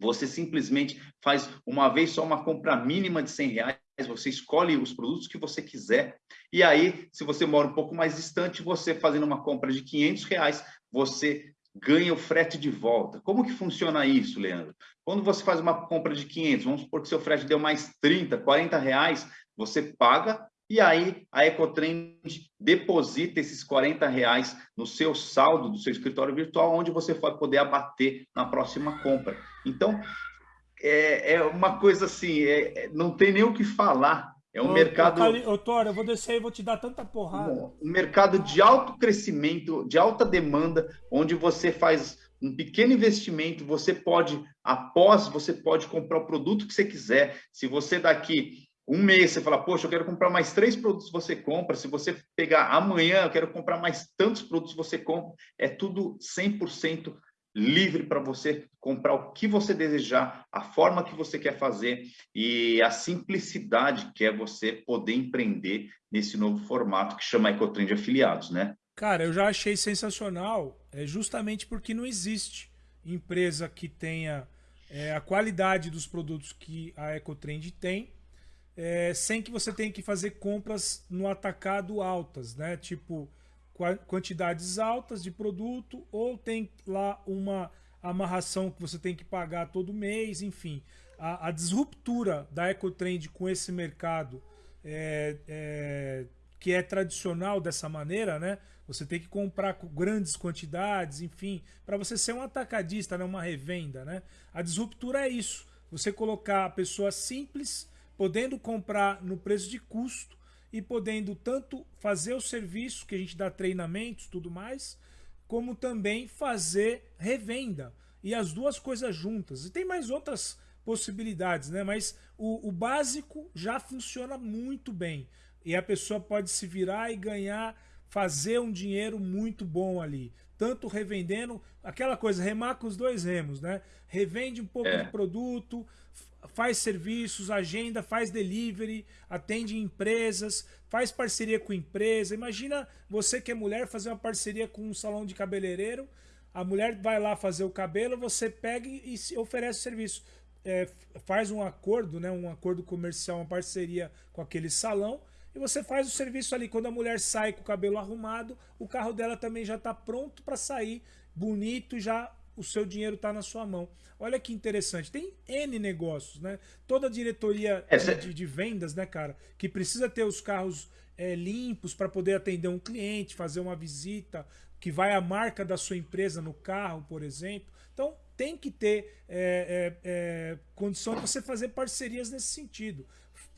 Você simplesmente faz uma vez só uma compra mínima de 100 reais, você escolhe os produtos que você quiser. E aí, se você mora um pouco mais distante, você fazendo uma compra de 500 reais, você ganha o frete de volta. Como que funciona isso, Leandro? Quando você faz uma compra de 500, vamos supor que seu frete deu mais 30, 40 reais, você paga e aí a Ecotrend deposita esses 40 reais no seu saldo do seu escritório virtual, onde você vai poder abater na próxima compra. Então, é, é uma coisa assim, é, é não tem nem o que falar é um ô, mercado. Ô, Tora, eu vou descer e vou te dar tanta porrada. Um mercado de alto crescimento, de alta demanda, onde você faz um pequeno investimento, você pode, após, você pode comprar o produto que você quiser. Se você daqui um mês você fala, poxa, eu quero comprar mais três produtos, você compra. Se você pegar amanhã, eu quero comprar mais tantos produtos, você compra. É tudo 100% livre para você comprar o que você desejar, a forma que você quer fazer e a simplicidade que é você poder empreender nesse novo formato que chama Ecotrend Afiliados, né? Cara, eu já achei sensacional, é justamente porque não existe empresa que tenha é, a qualidade dos produtos que a Ecotrend tem, é, sem que você tenha que fazer compras no atacado altas, né? Tipo, quantidades altas de produto ou tem lá uma amarração que você tem que pagar todo mês, enfim. A, a disruptura da Ecotrend com esse mercado é, é, que é tradicional dessa maneira, né? Você tem que comprar com grandes quantidades, enfim, para você ser um atacadista, né? uma revenda, né? A disruptura é isso. Você colocar a pessoa simples, podendo comprar no preço de custo, e podendo tanto fazer o serviço, que a gente dá treinamentos tudo mais, como também fazer revenda. E as duas coisas juntas. E tem mais outras possibilidades, né? Mas o, o básico já funciona muito bem. E a pessoa pode se virar e ganhar, fazer um dinheiro muito bom ali. Tanto revendendo, aquela coisa, remar com os dois remos, né? Revende um pouco é. de produto, faz serviços, agenda, faz delivery, atende empresas, faz parceria com empresa. Imagina você que é mulher fazer uma parceria com um salão de cabeleireiro, a mulher vai lá fazer o cabelo, você pega e oferece o serviço. É, faz um acordo, né, um acordo comercial, uma parceria com aquele salão, e você faz o serviço ali. Quando a mulher sai com o cabelo arrumado, o carro dela também já está pronto para sair, bonito, já o seu dinheiro está na sua mão. Olha que interessante. Tem N negócios, né? Toda diretoria Essa... de, de, vendas, né, cara, que precisa ter os carros é, limpos para poder atender um cliente, fazer uma visita, que vai a marca da sua empresa no carro, por exemplo. Então, tem que ter é, é, é condição de você fazer parcerias nesse sentido.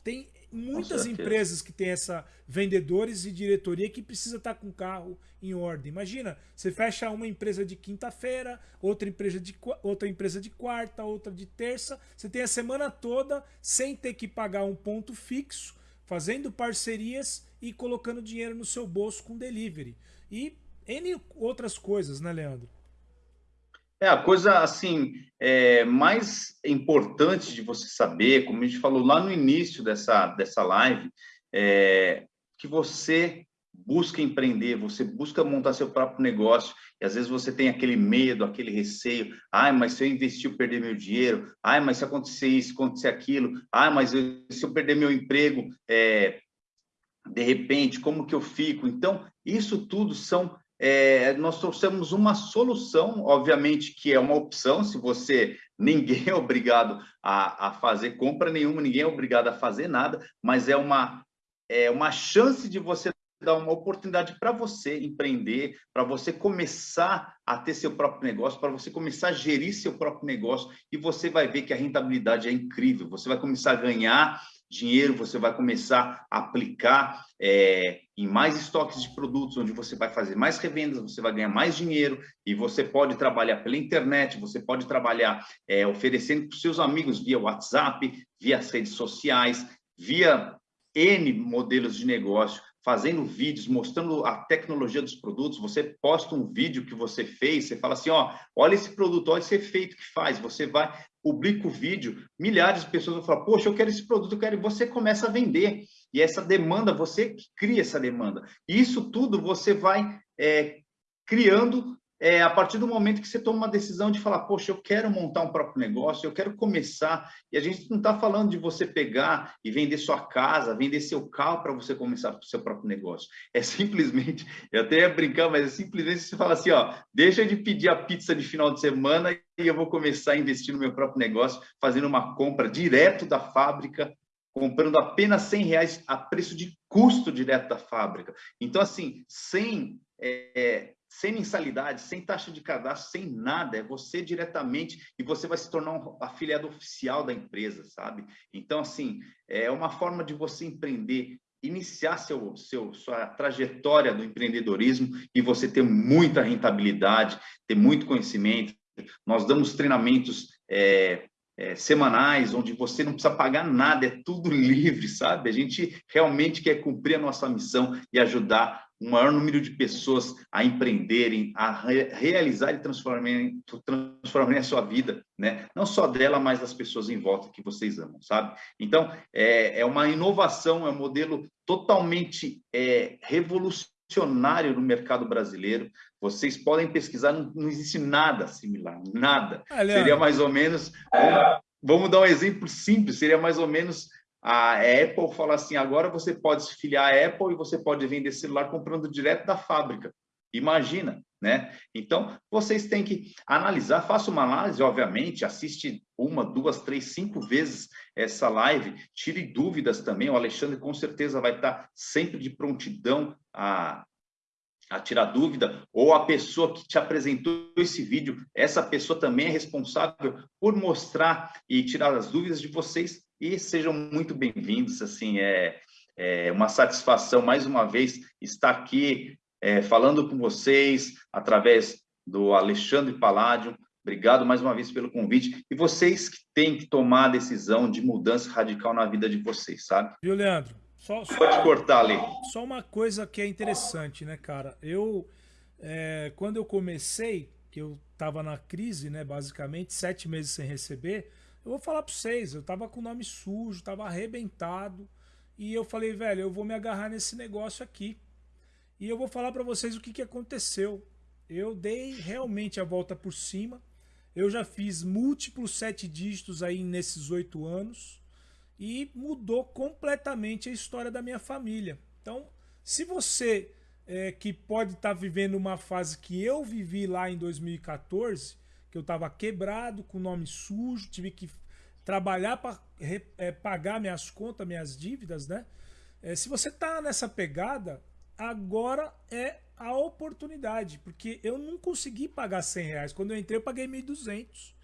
Tem muitas empresas que têm essa vendedores e diretoria que precisa estar com o carro em ordem. Imagina, você fecha uma empresa de quinta-feira, outra empresa de outra empresa de quarta, outra de terça, você tem a semana toda sem ter que pagar um ponto fixo, fazendo parcerias e colocando dinheiro no seu bolso com delivery. E N outras coisas, né, Leandro? É, a coisa assim é, mais importante de você saber, como a gente falou lá no início dessa, dessa live, é que você busca empreender, você busca montar seu próprio negócio, e às vezes você tem aquele medo, aquele receio, ai, mas se eu investir, eu perder meu dinheiro, ai, mas se acontecer isso, acontecer aquilo, ai, mas eu, se eu perder meu emprego, é, de repente, como que eu fico? Então, isso tudo são é, nós trouxemos uma solução, obviamente que é uma opção, se você, ninguém é obrigado a, a fazer compra nenhuma, ninguém é obrigado a fazer nada, mas é uma, é uma chance de você dar uma oportunidade para você empreender, para você começar a ter seu próprio negócio, para você começar a gerir seu próprio negócio, e você vai ver que a rentabilidade é incrível, você vai começar a ganhar dinheiro, você vai começar a aplicar é, em mais estoques de produtos, onde você vai fazer mais revendas, você vai ganhar mais dinheiro e você pode trabalhar pela internet, você pode trabalhar é, oferecendo para os seus amigos via WhatsApp, via as redes sociais, via N modelos de negócio. fazendo vídeos, mostrando a tecnologia dos produtos, você posta um vídeo que você fez, você fala assim, ó, olha esse produto, olha esse efeito que faz, você vai, publica o vídeo, milhares de pessoas vão falar, poxa, eu quero esse produto, eu quero, e você começa a vender. E essa demanda, você cria essa demanda. E isso tudo você vai é, criando é, a partir do momento que você toma uma decisão de falar, poxa, eu quero montar um próprio negócio, eu quero começar, e a gente não está falando de você pegar e vender sua casa, vender seu carro para você começar o seu próprio negócio. É simplesmente, eu até ia brincar, mas é simplesmente você fala assim, ó, deixa de pedir a pizza de final de semana e eu vou começar a investir no meu próprio negócio, fazendo uma compra direto da fábrica, comprando apenas 100 reais a preço de custo direto da fábrica. Então, assim, sem é, sem mensalidade, sem taxa de cadastro, sem nada, é você diretamente e você vai se tornar um afiliado oficial da empresa, sabe? Então, assim, é uma forma de você empreender, iniciar seu, seu, sua trajetória do empreendedorismo e você ter muita rentabilidade, ter muito conhecimento. Nós damos treinamentos é, é, semanais, onde você não precisa pagar nada, é tudo livre, sabe? A gente realmente quer cumprir a nossa missão e ajudar o maior número de pessoas a empreenderem, a re realizar e transformarem, transformarem a sua vida, né? Não só dela, mas das pessoas em volta que vocês amam, sabe? Então, é, é uma inovação, é um modelo totalmente é, revolucionário no mercado brasileiro. Vocês podem pesquisar, não, não existe nada similar, nada. Seria mais ou menos... Vamos dar um exemplo simples, seria mais ou menos a Apple fala assim: agora você pode se filiar à Apple e você pode vender celular comprando direto da fábrica. Imagina, né? Então, vocês têm que analisar, faça uma análise, obviamente, assiste uma, duas, três, cinco vezes essa live, tire dúvidas também, o Alexandre com certeza vai estar sempre de prontidão a, a tirar dúvida, ou a pessoa que te apresentou esse vídeo, essa pessoa também é responsável por mostrar e tirar as dúvidas de vocês e sejam muito bem-vindos. Assim, é, é uma satisfação mais uma vez estar aqui é, falando com vocês através do Alexandre Paládio. Obrigado mais uma vez pelo convite. E vocês que têm que tomar a decisão de mudança radical na vida de vocês, sabe? Viu, Leandro? Só, só, Pode cortar ali. Só uma coisa que é interessante, né, cara? Eu, é, quando eu comecei, que eu estava na crise, né, basicamente, sete meses sem receber, eu vou falar para vocês, eu tava com o nome sujo, tava arrebentado. E eu falei, velho, eu vou me agarrar nesse negócio aqui. E eu vou falar para vocês o que, que aconteceu. Eu dei realmente a volta por cima. Eu já fiz múltiplos sete dígitos aí nesses oito anos. E mudou completamente a história da minha família. Então, se você é, que pode estar tá vivendo uma fase que eu vivi lá em 2014, que eu estava quebrado, com nome sujo, tive que trabalhar para é, pagar minhas contas, minhas dívidas, né? É, se você tá nessa pegada, agora é a oportunidade, porque eu não consegui pagar 100 reais. Quando eu entrei, eu paguei 1.200.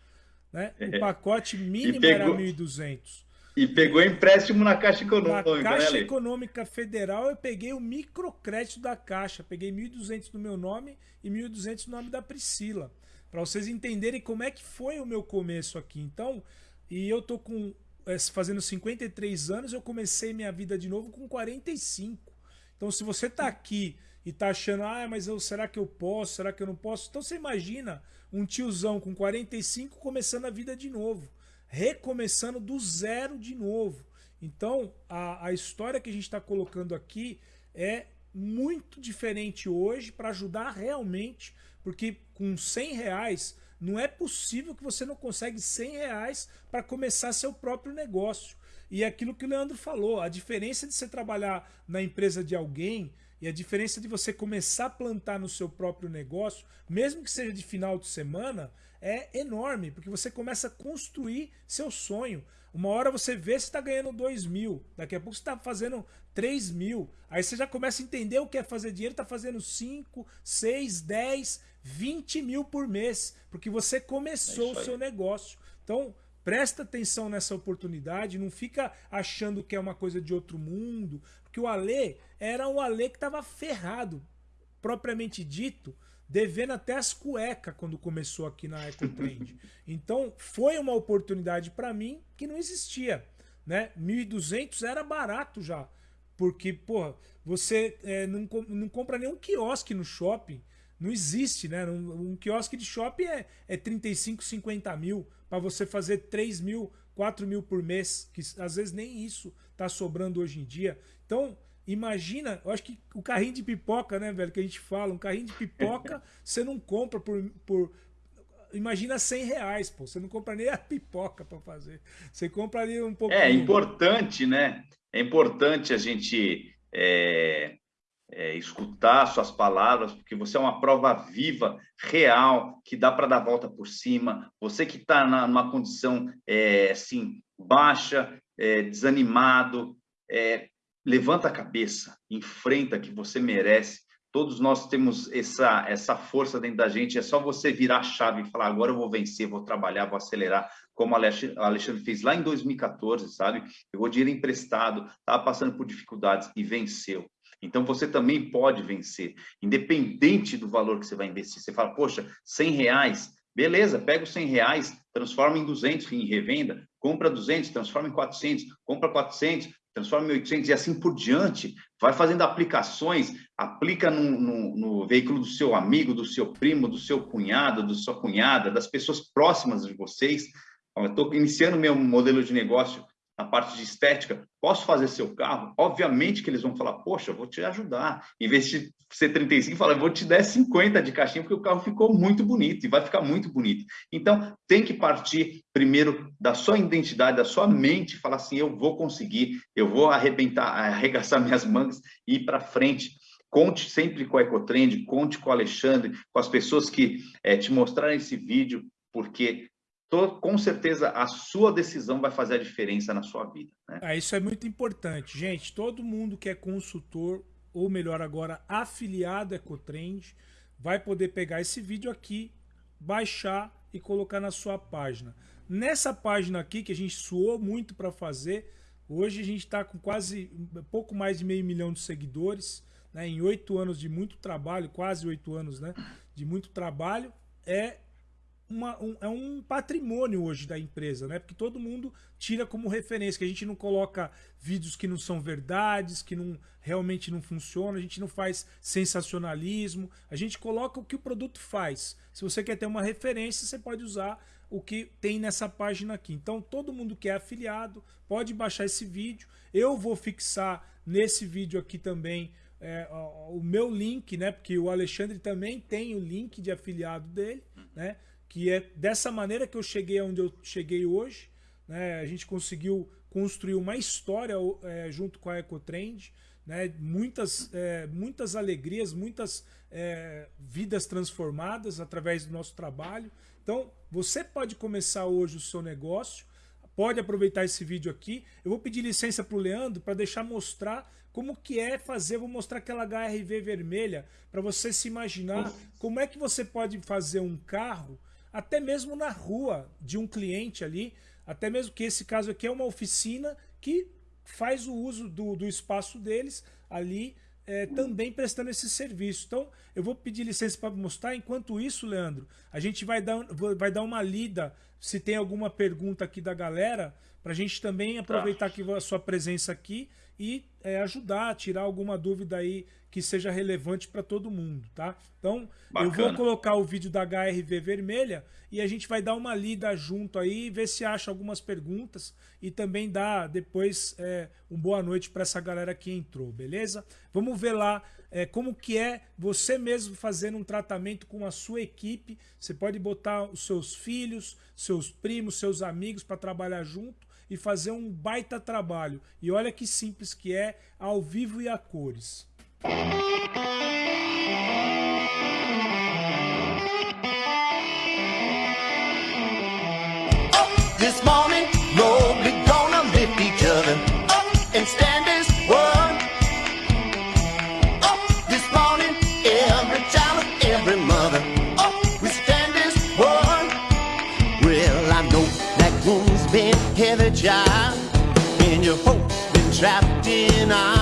Né? O é. pacote mínimo pegou, era 1.200. E pegou empréstimo na Caixa Econômica. Na Caixa né, Econômica Federal, eu peguei o microcrédito da Caixa. Peguei 1.200 no meu nome e 1.200 no nome da Priscila para vocês entenderem como é que foi o meu começo aqui. Então, e eu tô com é, fazendo 53 anos, eu comecei minha vida de novo com 45. Então, se você tá aqui e tá achando, ah, mas eu, será que eu posso? Será que eu não posso? Então você imagina um tiozão com 45 começando a vida de novo, recomeçando do zero de novo. Então, a, a história que a gente está colocando aqui é muito diferente hoje para ajudar realmente porque com 100 reais não é possível que você não consegue 100 reais para começar seu próprio negócio. E é aquilo que o Leandro falou, a diferença de você trabalhar na empresa de alguém e a diferença de você começar a plantar no seu próprio negócio, mesmo que seja de final de semana, é enorme, porque você começa a construir seu sonho. Uma hora você vê se está ganhando 2 mil, daqui a pouco você está fazendo 3 mil. Aí você já começa a entender o que é fazer dinheiro, está fazendo 5, 6, 10, 20 mil por mês, porque você começou é o seu negócio. Então, presta atenção nessa oportunidade, não fica achando que é uma coisa de outro mundo, porque o Alê era um Alê que estava ferrado, propriamente dito, devendo até as cuecas quando começou aqui na EcoTrend. Então, foi uma oportunidade para mim que não existia. Né? 1.200 era barato já. Porque, pô, você é, não, não compra nenhum quiosque no shopping. Não existe, né? Um, um quiosque de shopping é, é 35, 50 mil para você fazer 3 mil, 4 mil por mês, que às vezes nem isso tá sobrando hoje em dia. Então, imagina, eu acho que o carrinho de pipoca, né, velho, que a gente fala, um carrinho de pipoca você não compra por, por imagina 100 reais, pô. Você não compra nem a pipoca para fazer. Você compra ali um pouco. É importante, né? É importante a gente é, é, escutar suas palavras, porque você é uma prova viva, real, que dá para dar volta por cima. Você que está numa condição é, assim baixa, é, desanimado, é, levanta a cabeça, enfrenta que você merece Todos nós temos essa, essa força dentro da gente. É só você virar a chave e falar: agora eu vou vencer, vou trabalhar, vou acelerar, como o Alexandre fez lá em 2014, sabe? Pegou dinheiro emprestado, estava passando por dificuldades e venceu. Então você também pode vencer, independente do valor que você vai investir. Você fala: poxa, 100 reais, beleza, pega os 100 reais, transforma em 200 em revenda, compra 200, transforma em 400, compra 400, transforma em 800 e assim por diante, vai fazendo aplicações, aplica no, no, no, veículo do seu amigo, do seu primo, do seu cunhado, da sua cunhada, das pessoas próximas de vocês. Estou iniciando meu modelo de negócio na parte de estética, posso fazer seu carro? Obviamente que eles vão falar, poxa, vou te ajudar. Em vez de ser 35, fala, vou te dar 50 de caixinha, porque o carro ficou muito bonito e vai ficar muito bonito. Então, tem que partir primeiro da sua identidade, da sua mente, falar assim, eu vou conseguir, eu vou arrebentar, arregaçar minhas mangas e ir para frente. Conte sempre com a Ecotrend, conte com o Alexandre, com as pessoas que é, te mostraram esse vídeo, porque tô, com certeza a sua decisão vai fazer a diferença na sua vida. Né? Ah, isso é muito importante. Gente, todo mundo que é consultor, ou melhor agora, afiliado Ecotrend, vai poder pegar esse vídeo aqui, baixar e colocar na sua página. Nessa página aqui, que a gente suou muito para fazer, hoje a gente está com quase pouco mais de meio milhão de seguidores, né, em oito anos de muito trabalho, quase oito anos né, de muito trabalho, é uma, um, é um patrimônio hoje da empresa, né? Porque todo mundo tira como referência, que a gente não coloca vídeos que não são verdades, que não realmente não funcionam, a gente não faz sensacionalismo, a gente coloca o que o produto faz. Se você quer ter uma referência, você pode usar o que tem nessa página aqui. Então, todo mundo que é afiliado pode baixar esse vídeo. Eu vou fixar nesse vídeo aqui também é, o meu link, né? Porque o Alexandre também tem o link de afiliado dele, né? Que é dessa maneira que eu cheguei onde eu cheguei hoje. Né? A gente conseguiu construir uma história é, junto com a Ecotrend, né? muitas, é, muitas alegrias, muitas é, vidas transformadas através do nosso trabalho. Então, você pode começar hoje o seu negócio, pode aproveitar esse vídeo aqui. Eu vou pedir licença para o Leandro para deixar mostrar como que é fazer, vou mostrar aquela HRV vermelha para você se imaginar como é que você pode fazer um carro até mesmo na rua de um cliente ali, até mesmo que esse caso aqui é uma oficina que faz o uso do, do espaço deles ali, é, também prestando esse serviço. Então, eu vou pedir licença para mostrar. Enquanto isso, Leandro, a gente vai dar, vai dar uma lida se tem alguma pergunta aqui da galera, para a gente também aproveitar tá. a sua presença aqui e é, ajudar, tirar alguma dúvida aí que seja relevante para todo mundo, tá? Então, Bacana. eu vou colocar o vídeo da HRV vermelha e a gente vai dar uma lida junto aí, ver se acha algumas perguntas e também dar depois é, um boa noite para essa galera que entrou, beleza? Vamos ver lá é, como que é você mesmo fazendo um tratamento com a sua equipe. Você pode botar os seus filhos, seus primos, seus amigos para trabalhar junto e fazer um baita trabalho. E olha que simples que é, ao vivo e a cores. Trapped in ice.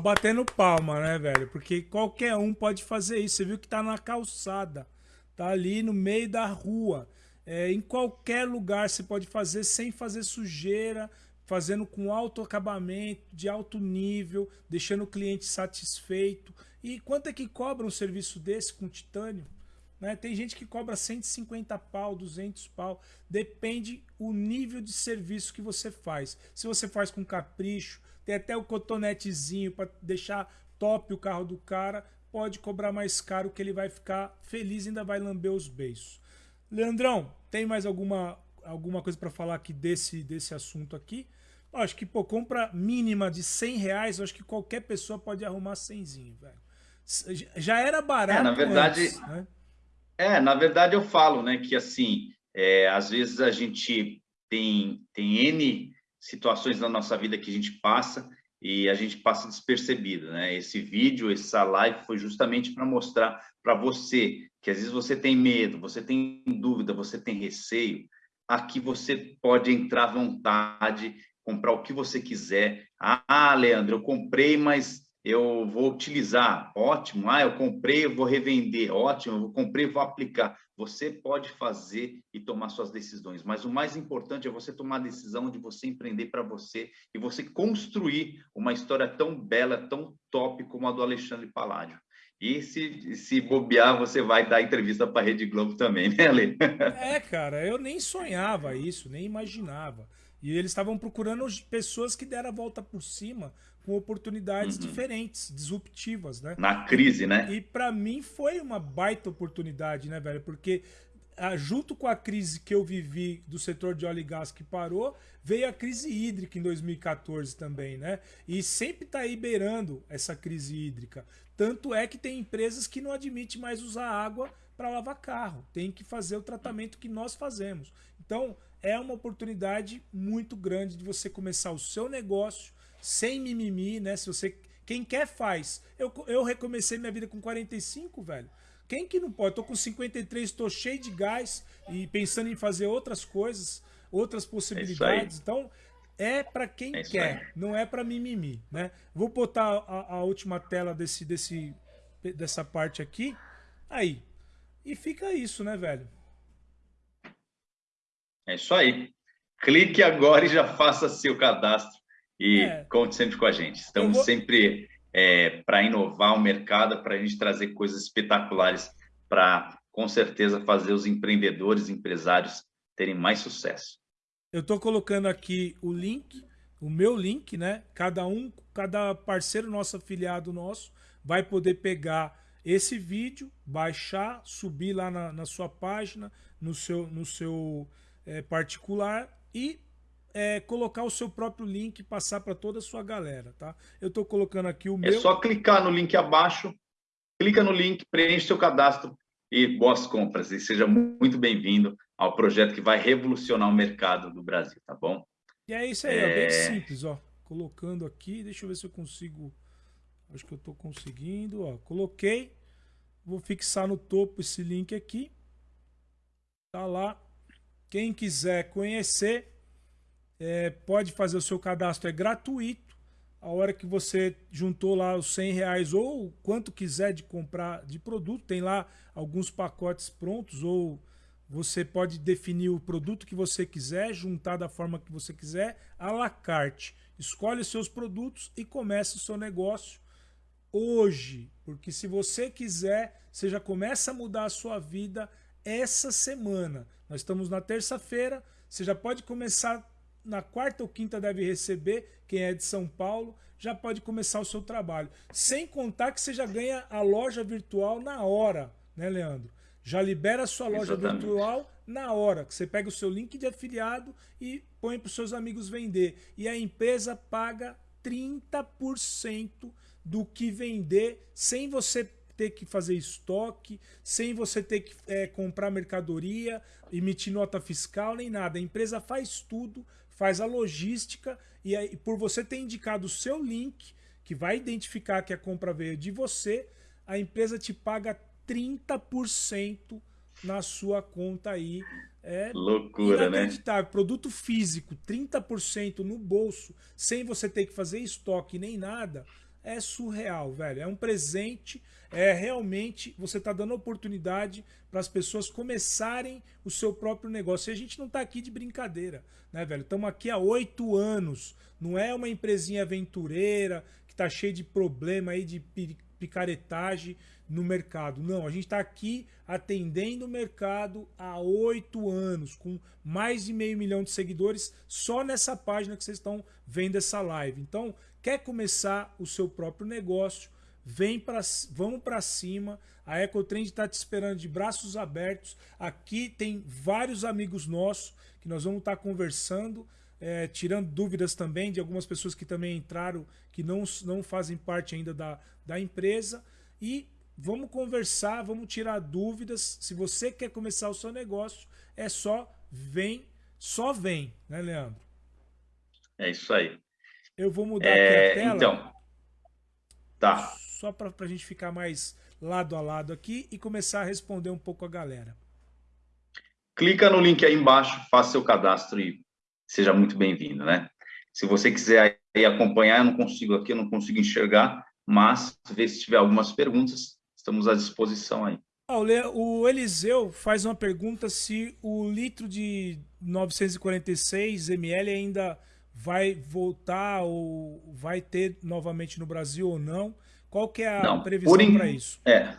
Só batendo palma, né, velho? Porque qualquer um pode fazer isso. Você viu que tá na calçada, tá ali no meio da rua. É, em qualquer lugar você pode fazer sem fazer sujeira, fazendo com alto acabamento, de alto nível, deixando o cliente satisfeito. E quanto é que cobra um serviço desse com titânio? Né? Tem gente que cobra 150 pau, 200 pau. Depende o nível de serviço que você faz. Se você faz com capricho, tem até o cotonetezinho para deixar top o carro do cara. Pode cobrar mais caro que ele vai ficar feliz e ainda vai lamber os beiços. Leandrão, tem mais alguma, alguma coisa para falar aqui desse, desse assunto aqui? Eu acho que, pô, compra mínima de 100 reais, eu acho que qualquer pessoa pode arrumar 100, velho. Já era barato. É, na verdade. Antes, né? É, na verdade eu falo, né, que assim, é, às vezes a gente tem, tem N situações na nossa vida que a gente passa e a gente passa despercebido, né? Esse vídeo, essa live foi justamente para mostrar para você que às vezes você tem medo, você tem dúvida, você tem receio, aqui você pode entrar à vontade, comprar o que você quiser. Ah, Leandro, eu comprei, mas eu vou utilizar, ótimo. Ah, eu comprei, eu vou revender, ótimo. Eu comprei, vou aplicar. Você pode fazer e tomar suas decisões, mas o mais importante é você tomar a decisão de você empreender para você e você construir uma história tão bela, tão top como a do Alexandre Paládio. E se, se bobear, você vai dar entrevista para a Rede Globo também, né, Ale? É, cara, eu nem sonhava isso, nem imaginava. E eles estavam procurando pessoas que deram a volta por cima com oportunidades uhum. diferentes, disruptivas, né? Na crise, né? E para mim foi uma baita oportunidade, né, velho? Porque ah, junto com a crise que eu vivi do setor de óleo e gás que parou, veio a crise hídrica em 2014 também, né? E sempre tá aí beirando essa crise hídrica. Tanto é que tem empresas que não admitem mais usar água para lavar carro. Tem que fazer o tratamento que nós fazemos. Então, é uma oportunidade muito grande de você começar o seu negócio sem mimimi, né? Se você quem quer faz. Eu, eu recomecei minha vida com 45, velho. Quem que não pode? Tô com 53, tô cheio de gás e pensando em fazer outras coisas, outras possibilidades. É então, é para quem é quer, não é para mimimi, né? Vou botar a, a, última tela desse, desse, dessa parte aqui. Aí. E fica isso, né, velho? É isso aí. Clique agora e já faça seu cadastro e é. conte sempre com a gente. Estamos vou... sempre é, para inovar o mercado, para a gente trazer coisas espetaculares para, com certeza, fazer os empreendedores, empresários terem mais sucesso. Eu estou colocando aqui o link, o meu link, né? Cada um, cada parceiro nosso afiliado nosso vai poder pegar esse vídeo, baixar, subir lá na, na sua página, no seu, no seu é, particular e é, colocar o seu próprio link e passar para toda a sua galera, tá? Eu estou colocando aqui o é meu. É só clicar no link abaixo, clica no link, preenche seu cadastro e boas compras. E seja muito bem-vindo ao projeto que vai revolucionar o mercado do Brasil, tá bom? E é isso aí, é... Ó, bem simples, ó. Colocando aqui, deixa eu ver se eu consigo. Acho que eu estou conseguindo, ó. Coloquei. Vou fixar no topo esse link aqui. Tá lá. Quem quiser conhecer, é, pode fazer o seu cadastro, é gratuito. A hora que você juntou lá os 100 reais ou quanto quiser de comprar de produto, tem lá alguns pacotes prontos ou você pode definir o produto que você quiser, juntar da forma que você quiser, à la carte. Escolhe os seus produtos e começa o seu negócio hoje. Porque se você quiser, você já começa a mudar a sua vida essa semana. Nós estamos na terça-feira, você já pode começar na quarta ou quinta deve receber, quem é de São Paulo, já pode começar o seu trabalho. Sem contar que você já ganha a loja virtual na hora, né, Leandro? Já libera a sua loja Exatamente. virtual na hora, que você pega o seu link de afiliado e põe para os seus amigos vender. E a empresa paga 30% do que vender sem você ter que fazer estoque, sem você ter que é, comprar mercadoria, emitir nota fiscal, nem nada. A empresa faz tudo, faz a logística e aí, por você ter indicado o seu link, que vai identificar que a compra veio de você, a empresa te paga 30% na sua conta aí. É Loucura, né? Produto físico, 30% no bolso, sem você ter que fazer estoque nem nada é surreal, velho. É um presente, é realmente você está dando oportunidade para as pessoas começarem o seu próprio negócio. E a gente não está aqui de brincadeira, né, velho? Estamos aqui há oito anos. Não é uma empresinha aventureira que está cheia de problema aí de picaretagem no mercado. Não, a gente está aqui atendendo o mercado há oito anos, com mais de meio milhão de seguidores só nessa página que vocês estão vendo essa live. Então, quer começar o seu próprio negócio, vem para vamos para cima. A Ecotrend está te esperando de braços abertos. Aqui tem vários amigos nossos que nós vamos estar tá conversando. É, tirando dúvidas também de algumas pessoas que também entraram, que não, não fazem parte ainda da, da empresa. E vamos conversar, vamos tirar dúvidas. Se você quer começar o seu negócio, é só vem, só vem, né, Leandro? É isso aí. Eu vou mudar é, aqui a tela. Então, tá. Só para a gente ficar mais lado a lado aqui e começar a responder um pouco a galera. Clica no link aí embaixo, faça seu cadastro e seja muito bem-vindo, né? Se você quiser aí acompanhar, eu não consigo aqui, eu não consigo enxergar, mas ver se tiver algumas perguntas, estamos à disposição aí. o Eliseu faz uma pergunta se o litro de 946 ml ainda vai voltar ou vai ter novamente no Brasil ou não. Qual que é a não, previsão para isso? É,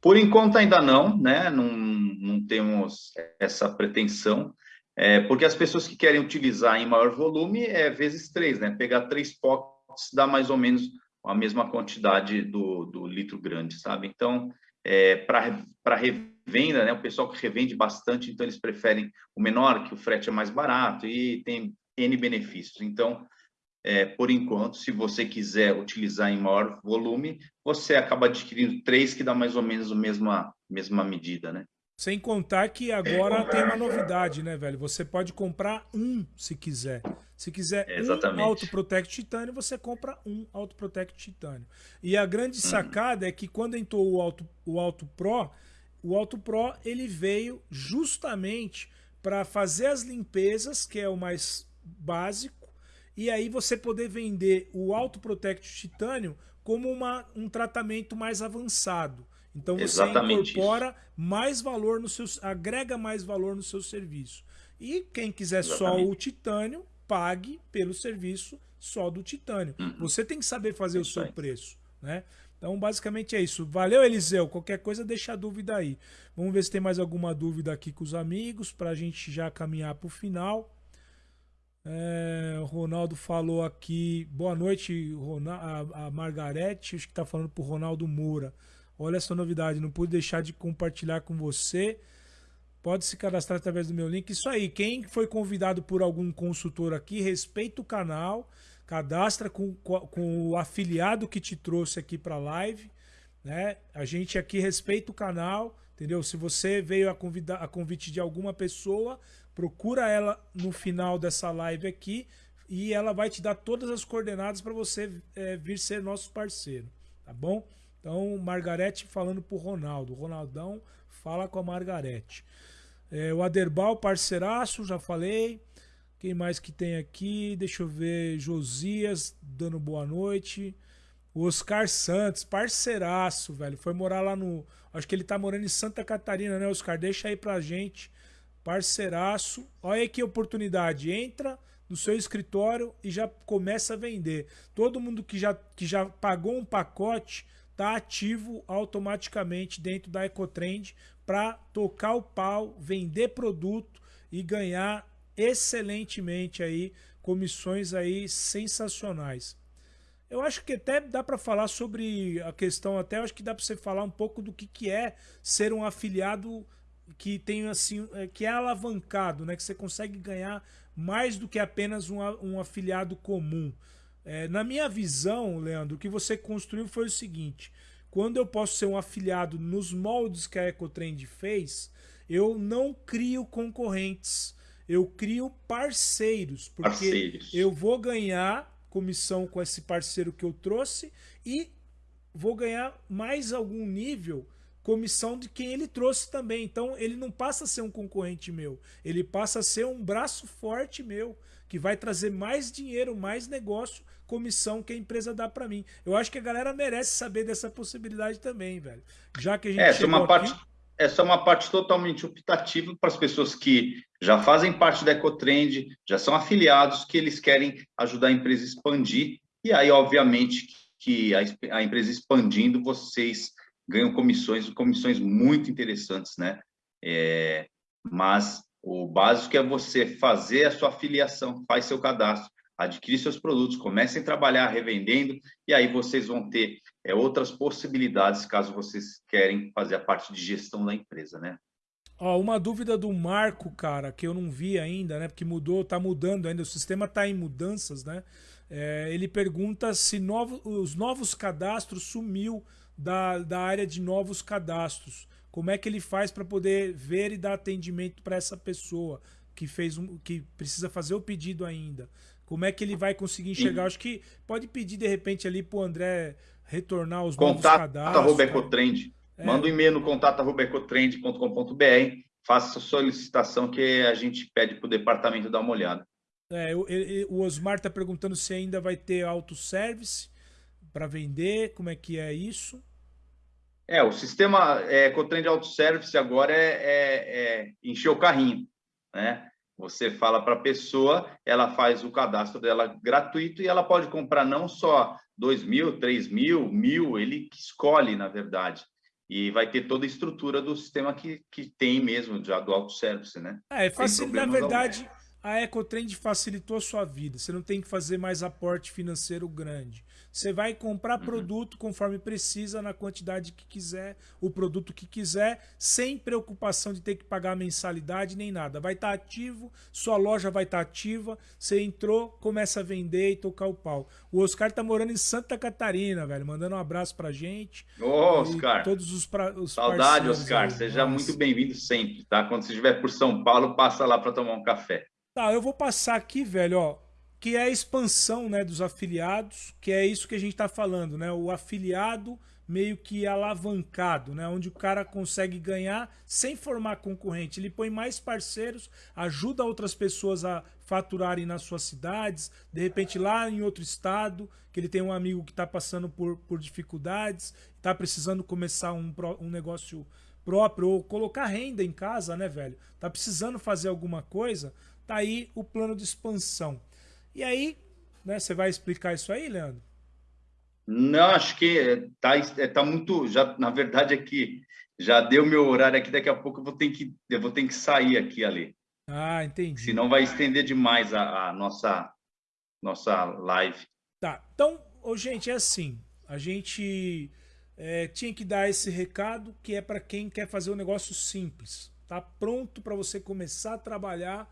por enquanto ainda não, né? Não, não temos essa pretensão, é, porque as pessoas que querem utilizar em maior volume é vezes três, né? Pegar três potes dá mais ou menos a mesma quantidade do, do litro grande, sabe? Então, é, para revenda, né, o pessoal que revende bastante, então eles preferem o menor, que o frete é mais barato e tem N benefícios. Então, é, por enquanto, se você quiser utilizar em maior volume, você acaba adquirindo três que dá mais ou menos a mesma, mesma medida, né? Sem contar que agora tem uma novidade, né, velho? Você pode comprar um se quiser. Se quiser Exatamente. um Auto Protect Titânio, você compra um Auto Protect Titânio. E a grande uhum. sacada hum. é que quando entrou o Auto, o Auto Pro, o Auto Pro ele veio justamente para fazer as limpezas, que é o mais básico, e aí você poder vender o Auto Protect Titânio como uma, um tratamento mais avançado. Então você Exatamente incorpora isso. mais valor no seu, agrega mais valor no seu serviço. E quem quiser Exatamente. só o titânio, pague pelo serviço só do titânio. Uhum. Você tem que saber fazer o seu preço, né? Então, basicamente é isso. Valeu, Eliseu. Qualquer coisa, deixa a dúvida aí. Vamos ver se tem mais alguma dúvida aqui com os amigos, para a gente já caminhar para o final. É, o Ronaldo falou aqui. Boa noite, a, a Margarete. Acho que está falando para o Ronaldo Moura. Olha essa novidade, não pude deixar de compartilhar com você. Pode se cadastrar através do meu link. Isso aí, quem foi convidado por algum consultor aqui, respeita o canal, cadastra com, com o afiliado que te trouxe aqui para a live. Né? A gente aqui respeita o canal, entendeu? Se você veio a, convidar, a convite de alguma pessoa, procura ela no final dessa live aqui e ela vai te dar todas as coordenadas para você é, vir ser nosso parceiro, tá bom? Então, Margarete falando pro Ronaldo. Ronaldão fala com a Margarete. É, o Aderbal, parceiraço, já falei. Quem mais que tem aqui? Deixa eu ver. Josias dando boa noite. O Oscar Santos, parceiraço, velho. Foi morar lá no. Acho que ele tá morando em Santa Catarina, né, Oscar? Deixa aí pra gente. Parceiraço. Olha aí que oportunidade. Entra no seu escritório e já começa a vender. Todo mundo que já, que já pagou um pacote está ativo automaticamente dentro da Ecotrend para tocar o pau, vender produto e ganhar excelentemente aí, comissões aí sensacionais. Eu acho que até dá para falar sobre a questão, até acho que dá para você falar um pouco do que, que é ser um afiliado que tem assim, é, que é alavancado, né? Que você consegue ganhar mais do que apenas um, um afiliado comum. É, na minha visão, Leandro, o que você construiu foi o seguinte: quando eu posso ser um afiliado nos moldes que a EcoTrend fez, eu não crio concorrentes, eu crio parceiros, porque parceiros. eu vou ganhar comissão com esse parceiro que eu trouxe e vou ganhar mais algum nível comissão de quem ele trouxe também. Então ele não passa a ser um concorrente meu, ele passa a ser um braço forte meu, que vai trazer mais dinheiro, mais negócio, comissão que a empresa dá para mim. Eu acho que a galera merece saber dessa possibilidade também, velho. Já que a gente essa é uma aqui... parte essa é uma parte totalmente optativa para as pessoas que já fazem parte da Ecotrend, já são afiliados, que eles querem ajudar a empresa a expandir. E aí, obviamente, que a, a empresa expandindo, vocês ganham comissões, comissões muito interessantes, né? É, mas o básico é você fazer a sua afiliação, faz seu cadastro, adquirir seus produtos, comecem a trabalhar revendendo, e aí vocês vão ter é, outras possibilidades caso vocês querem fazer a parte de gestão da empresa, né? Ó, uma dúvida do Marco, cara, que eu não vi ainda, né? Porque mudou, tá mudando ainda, o sistema tá em mudanças, né? É, ele pergunta se novo, os novos cadastros sumiu da, da área de novos cadastros. Como é que ele faz para poder ver e dar atendimento para essa pessoa que fez um, que precisa fazer o pedido ainda? Como é que ele vai conseguir enxergar? Acho que pode pedir de repente ali pro André retornar os contato, novos cadastros. Arroba Ecotrend. É. Manda um e-mail no contato ecotrend.com.br, faça a solicitação que a gente pede para o departamento dar uma olhada. É, o, o Osmar está perguntando se ainda vai ter autosservice para vender, como é que é isso? É, o sistema é, Ecotrend Autoservice agora é, é, é encher o carrinho, né? Você fala para a pessoa, ela faz o cadastro dela gratuito e ela pode comprar não só 2 mil, 3 mil, mil, ele escolhe, na verdade. E vai ter toda a estrutura do sistema que, que tem mesmo, já do autosservice, né? É, fácil, na verdade, a EcoTrend facilitou a sua vida. Você não tem que fazer mais aporte financeiro grande. Você vai comprar uhum. produto conforme precisa, na quantidade que quiser, o produto que quiser, sem preocupação de ter que pagar mensalidade nem nada. Vai estar tá ativo, sua loja vai estar tá ativa, você entrou, começa a vender e tocar o pau. O Oscar tá morando em Santa Catarina, velho, mandando um abraço pra gente. Ô, Oscar. Todos os, pra, os Saudade, Oscar. Aí. Seja Nossa. muito bem-vindo sempre, tá? Quando você estiver por São Paulo, passa lá para tomar um café. Tá, eu vou passar aqui, velho, ó, que é a expansão, né, dos afiliados, que é isso que a gente está falando, né? O afiliado meio que alavancado, né? Onde o cara consegue ganhar sem formar concorrente. Ele põe mais parceiros, ajuda outras pessoas a faturarem nas suas cidades, de repente lá em outro estado, que ele tem um amigo que está passando por, por dificuldades, está precisando começar um, um negócio próprio ou colocar renda em casa, né, velho? Tá precisando fazer alguma coisa, Tá aí o plano de expansão. E aí, né, você vai explicar isso aí, Leandro? Não, acho que tá, é, tá muito. Já, na verdade, é que já deu meu horário aqui, daqui a pouco eu vou ter que, eu vou ter que sair aqui ali. Ah, entendi. Senão vai estender demais a, a nossa, nossa live. Tá. Então, oh, gente, é assim. A gente é, tinha que dar esse recado que é para quem quer fazer um negócio simples. Tá pronto para você começar a trabalhar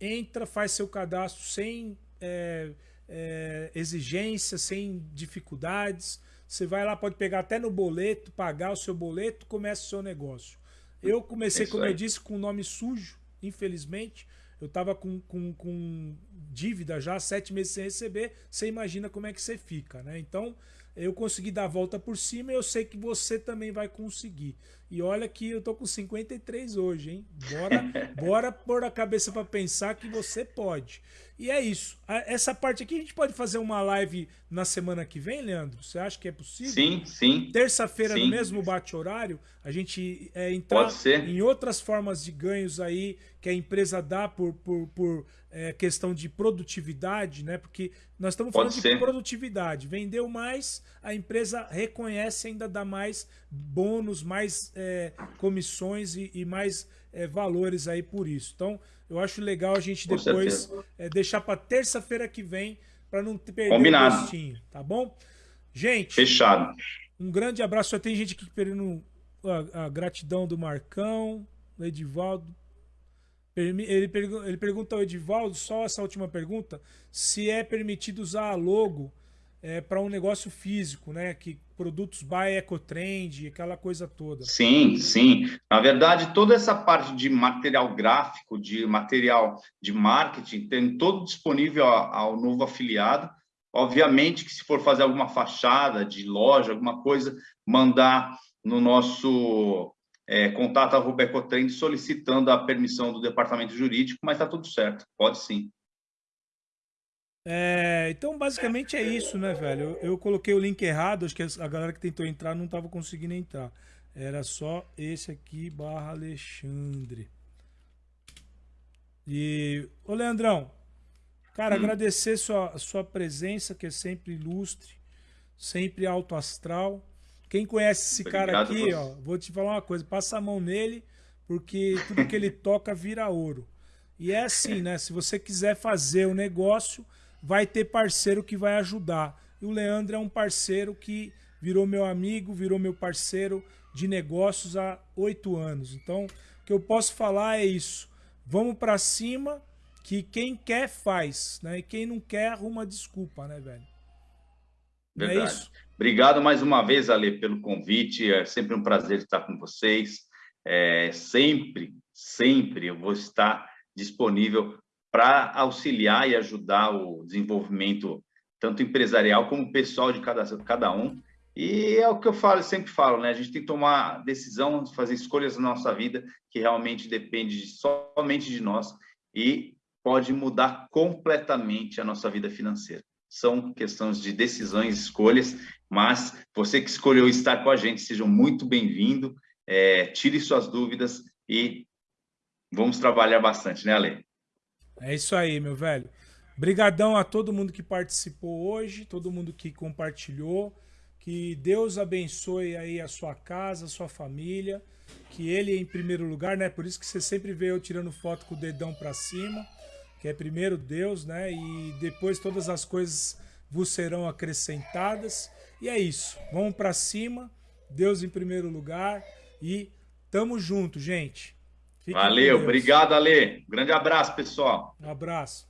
entra, faz seu cadastro sem é, é, exigência, sem dificuldades. Você vai lá, pode pegar até no boleto, pagar o seu boleto, começa o seu negócio. Eu comecei, é como eu disse, com o nome sujo, infelizmente. Eu estava com, com, com, dívida já, sete meses sem receber. Você imagina como é que você fica, né? Então, eu consegui dar a volta por cima e eu sei que você também vai conseguir. E olha que eu tô com 53 hoje, hein? Bora, bora pôr a cabeça para pensar que você pode. E é isso. Essa parte aqui a gente pode fazer uma live na semana que vem, Leandro? Você acha que é possível? Sim, sim. Terça-feira, no mesmo bate-horário, a gente é, entrar em outras formas de ganhos aí que a empresa dá por, por, por é, questão de produtividade, né? Porque nós estamos falando de produtividade. Vendeu mais, a empresa reconhece ainda dá mais bônus, mais é, comissões e, e mais é, valores aí por isso. Então, eu acho legal a gente Com depois é, deixar para terça-feira que vem para não perder Combinado. o gostinho, tá bom? Gente, Fechado. um grande abraço. Só tem gente aqui pedindo a, a gratidão do Marcão, do Edivaldo. Ele, pergu- ele pergunta ao Edivaldo, só essa última pergunta, se é permitido usar a logo é, para um negócio físico, né? Que produtos by Ecotrend, aquela coisa toda. Sim, sim. Na verdade, toda essa parte de material gráfico, de material de marketing, tem todo disponível ao novo afiliado. Obviamente que se for fazer alguma fachada de loja, alguma coisa, mandar no nosso é, contato arroba Ecotrend solicitando a permissão do departamento jurídico, mas está tudo certo, pode sim. É, então, basicamente é isso, né, velho? Eu, eu coloquei o link errado, acho que a galera que tentou entrar não tava conseguindo entrar. Era só esse aqui, barra Alexandre. E, ô Leandrão, cara, agradecer sua, sua presença, que é sempre ilustre, sempre alto astral. Quem conhece esse cara Obrigado, aqui, você. ó, vou te falar uma coisa, passa a mão nele, porque tudo que ele toca vira ouro. E é assim, né? Se você quiser fazer o negócio, vai ter parceiro que vai ajudar. E o Leandro é um parceiro que virou meu amigo, virou meu parceiro de negócios há oito anos. Então, o que eu posso falar é isso. Vamos pra cima, que quem quer faz, né? E quem não quer arruma desculpa, né, velho? Não é Verdade. isso? Obrigado mais uma vez, Ale, pelo convite. É sempre um prazer estar com vocês. É, sempre, sempre eu vou estar disponível para auxiliar e ajudar o desenvolvimento tanto empresarial como pessoal de cada, cada um. E é o que eu falo, sempre falo, né? A gente tem que tomar decisão, fazer escolhas na nossa vida que realmente depende de- somente de nós e pode mudar completamente a nossa vida financeira. São questões de decisões, escolhas, mas você que escolheu estar com a gente, seja muito bem-vindo. É, tire suas dúvidas e vamos trabalhar bastante, né, Ale? É isso aí, meu velho. Brigadão a todo mundo que participou hoje, todo mundo que compartilhou. Que Deus abençoe aí a sua casa, a sua família. Que Ele em primeiro lugar, né? Por isso que você sempre vê eu tirando foto com o dedão pra cima. Que é primeiro Deus, né? E depois todas as coisas vos serão acrescentadas. E é isso. Vamos pra cima. Deus em primeiro lugar. E tamo junto, gente. Fiquem com Valeu, obrigado, Ale. Grande abraço, pessoal. Um abraço.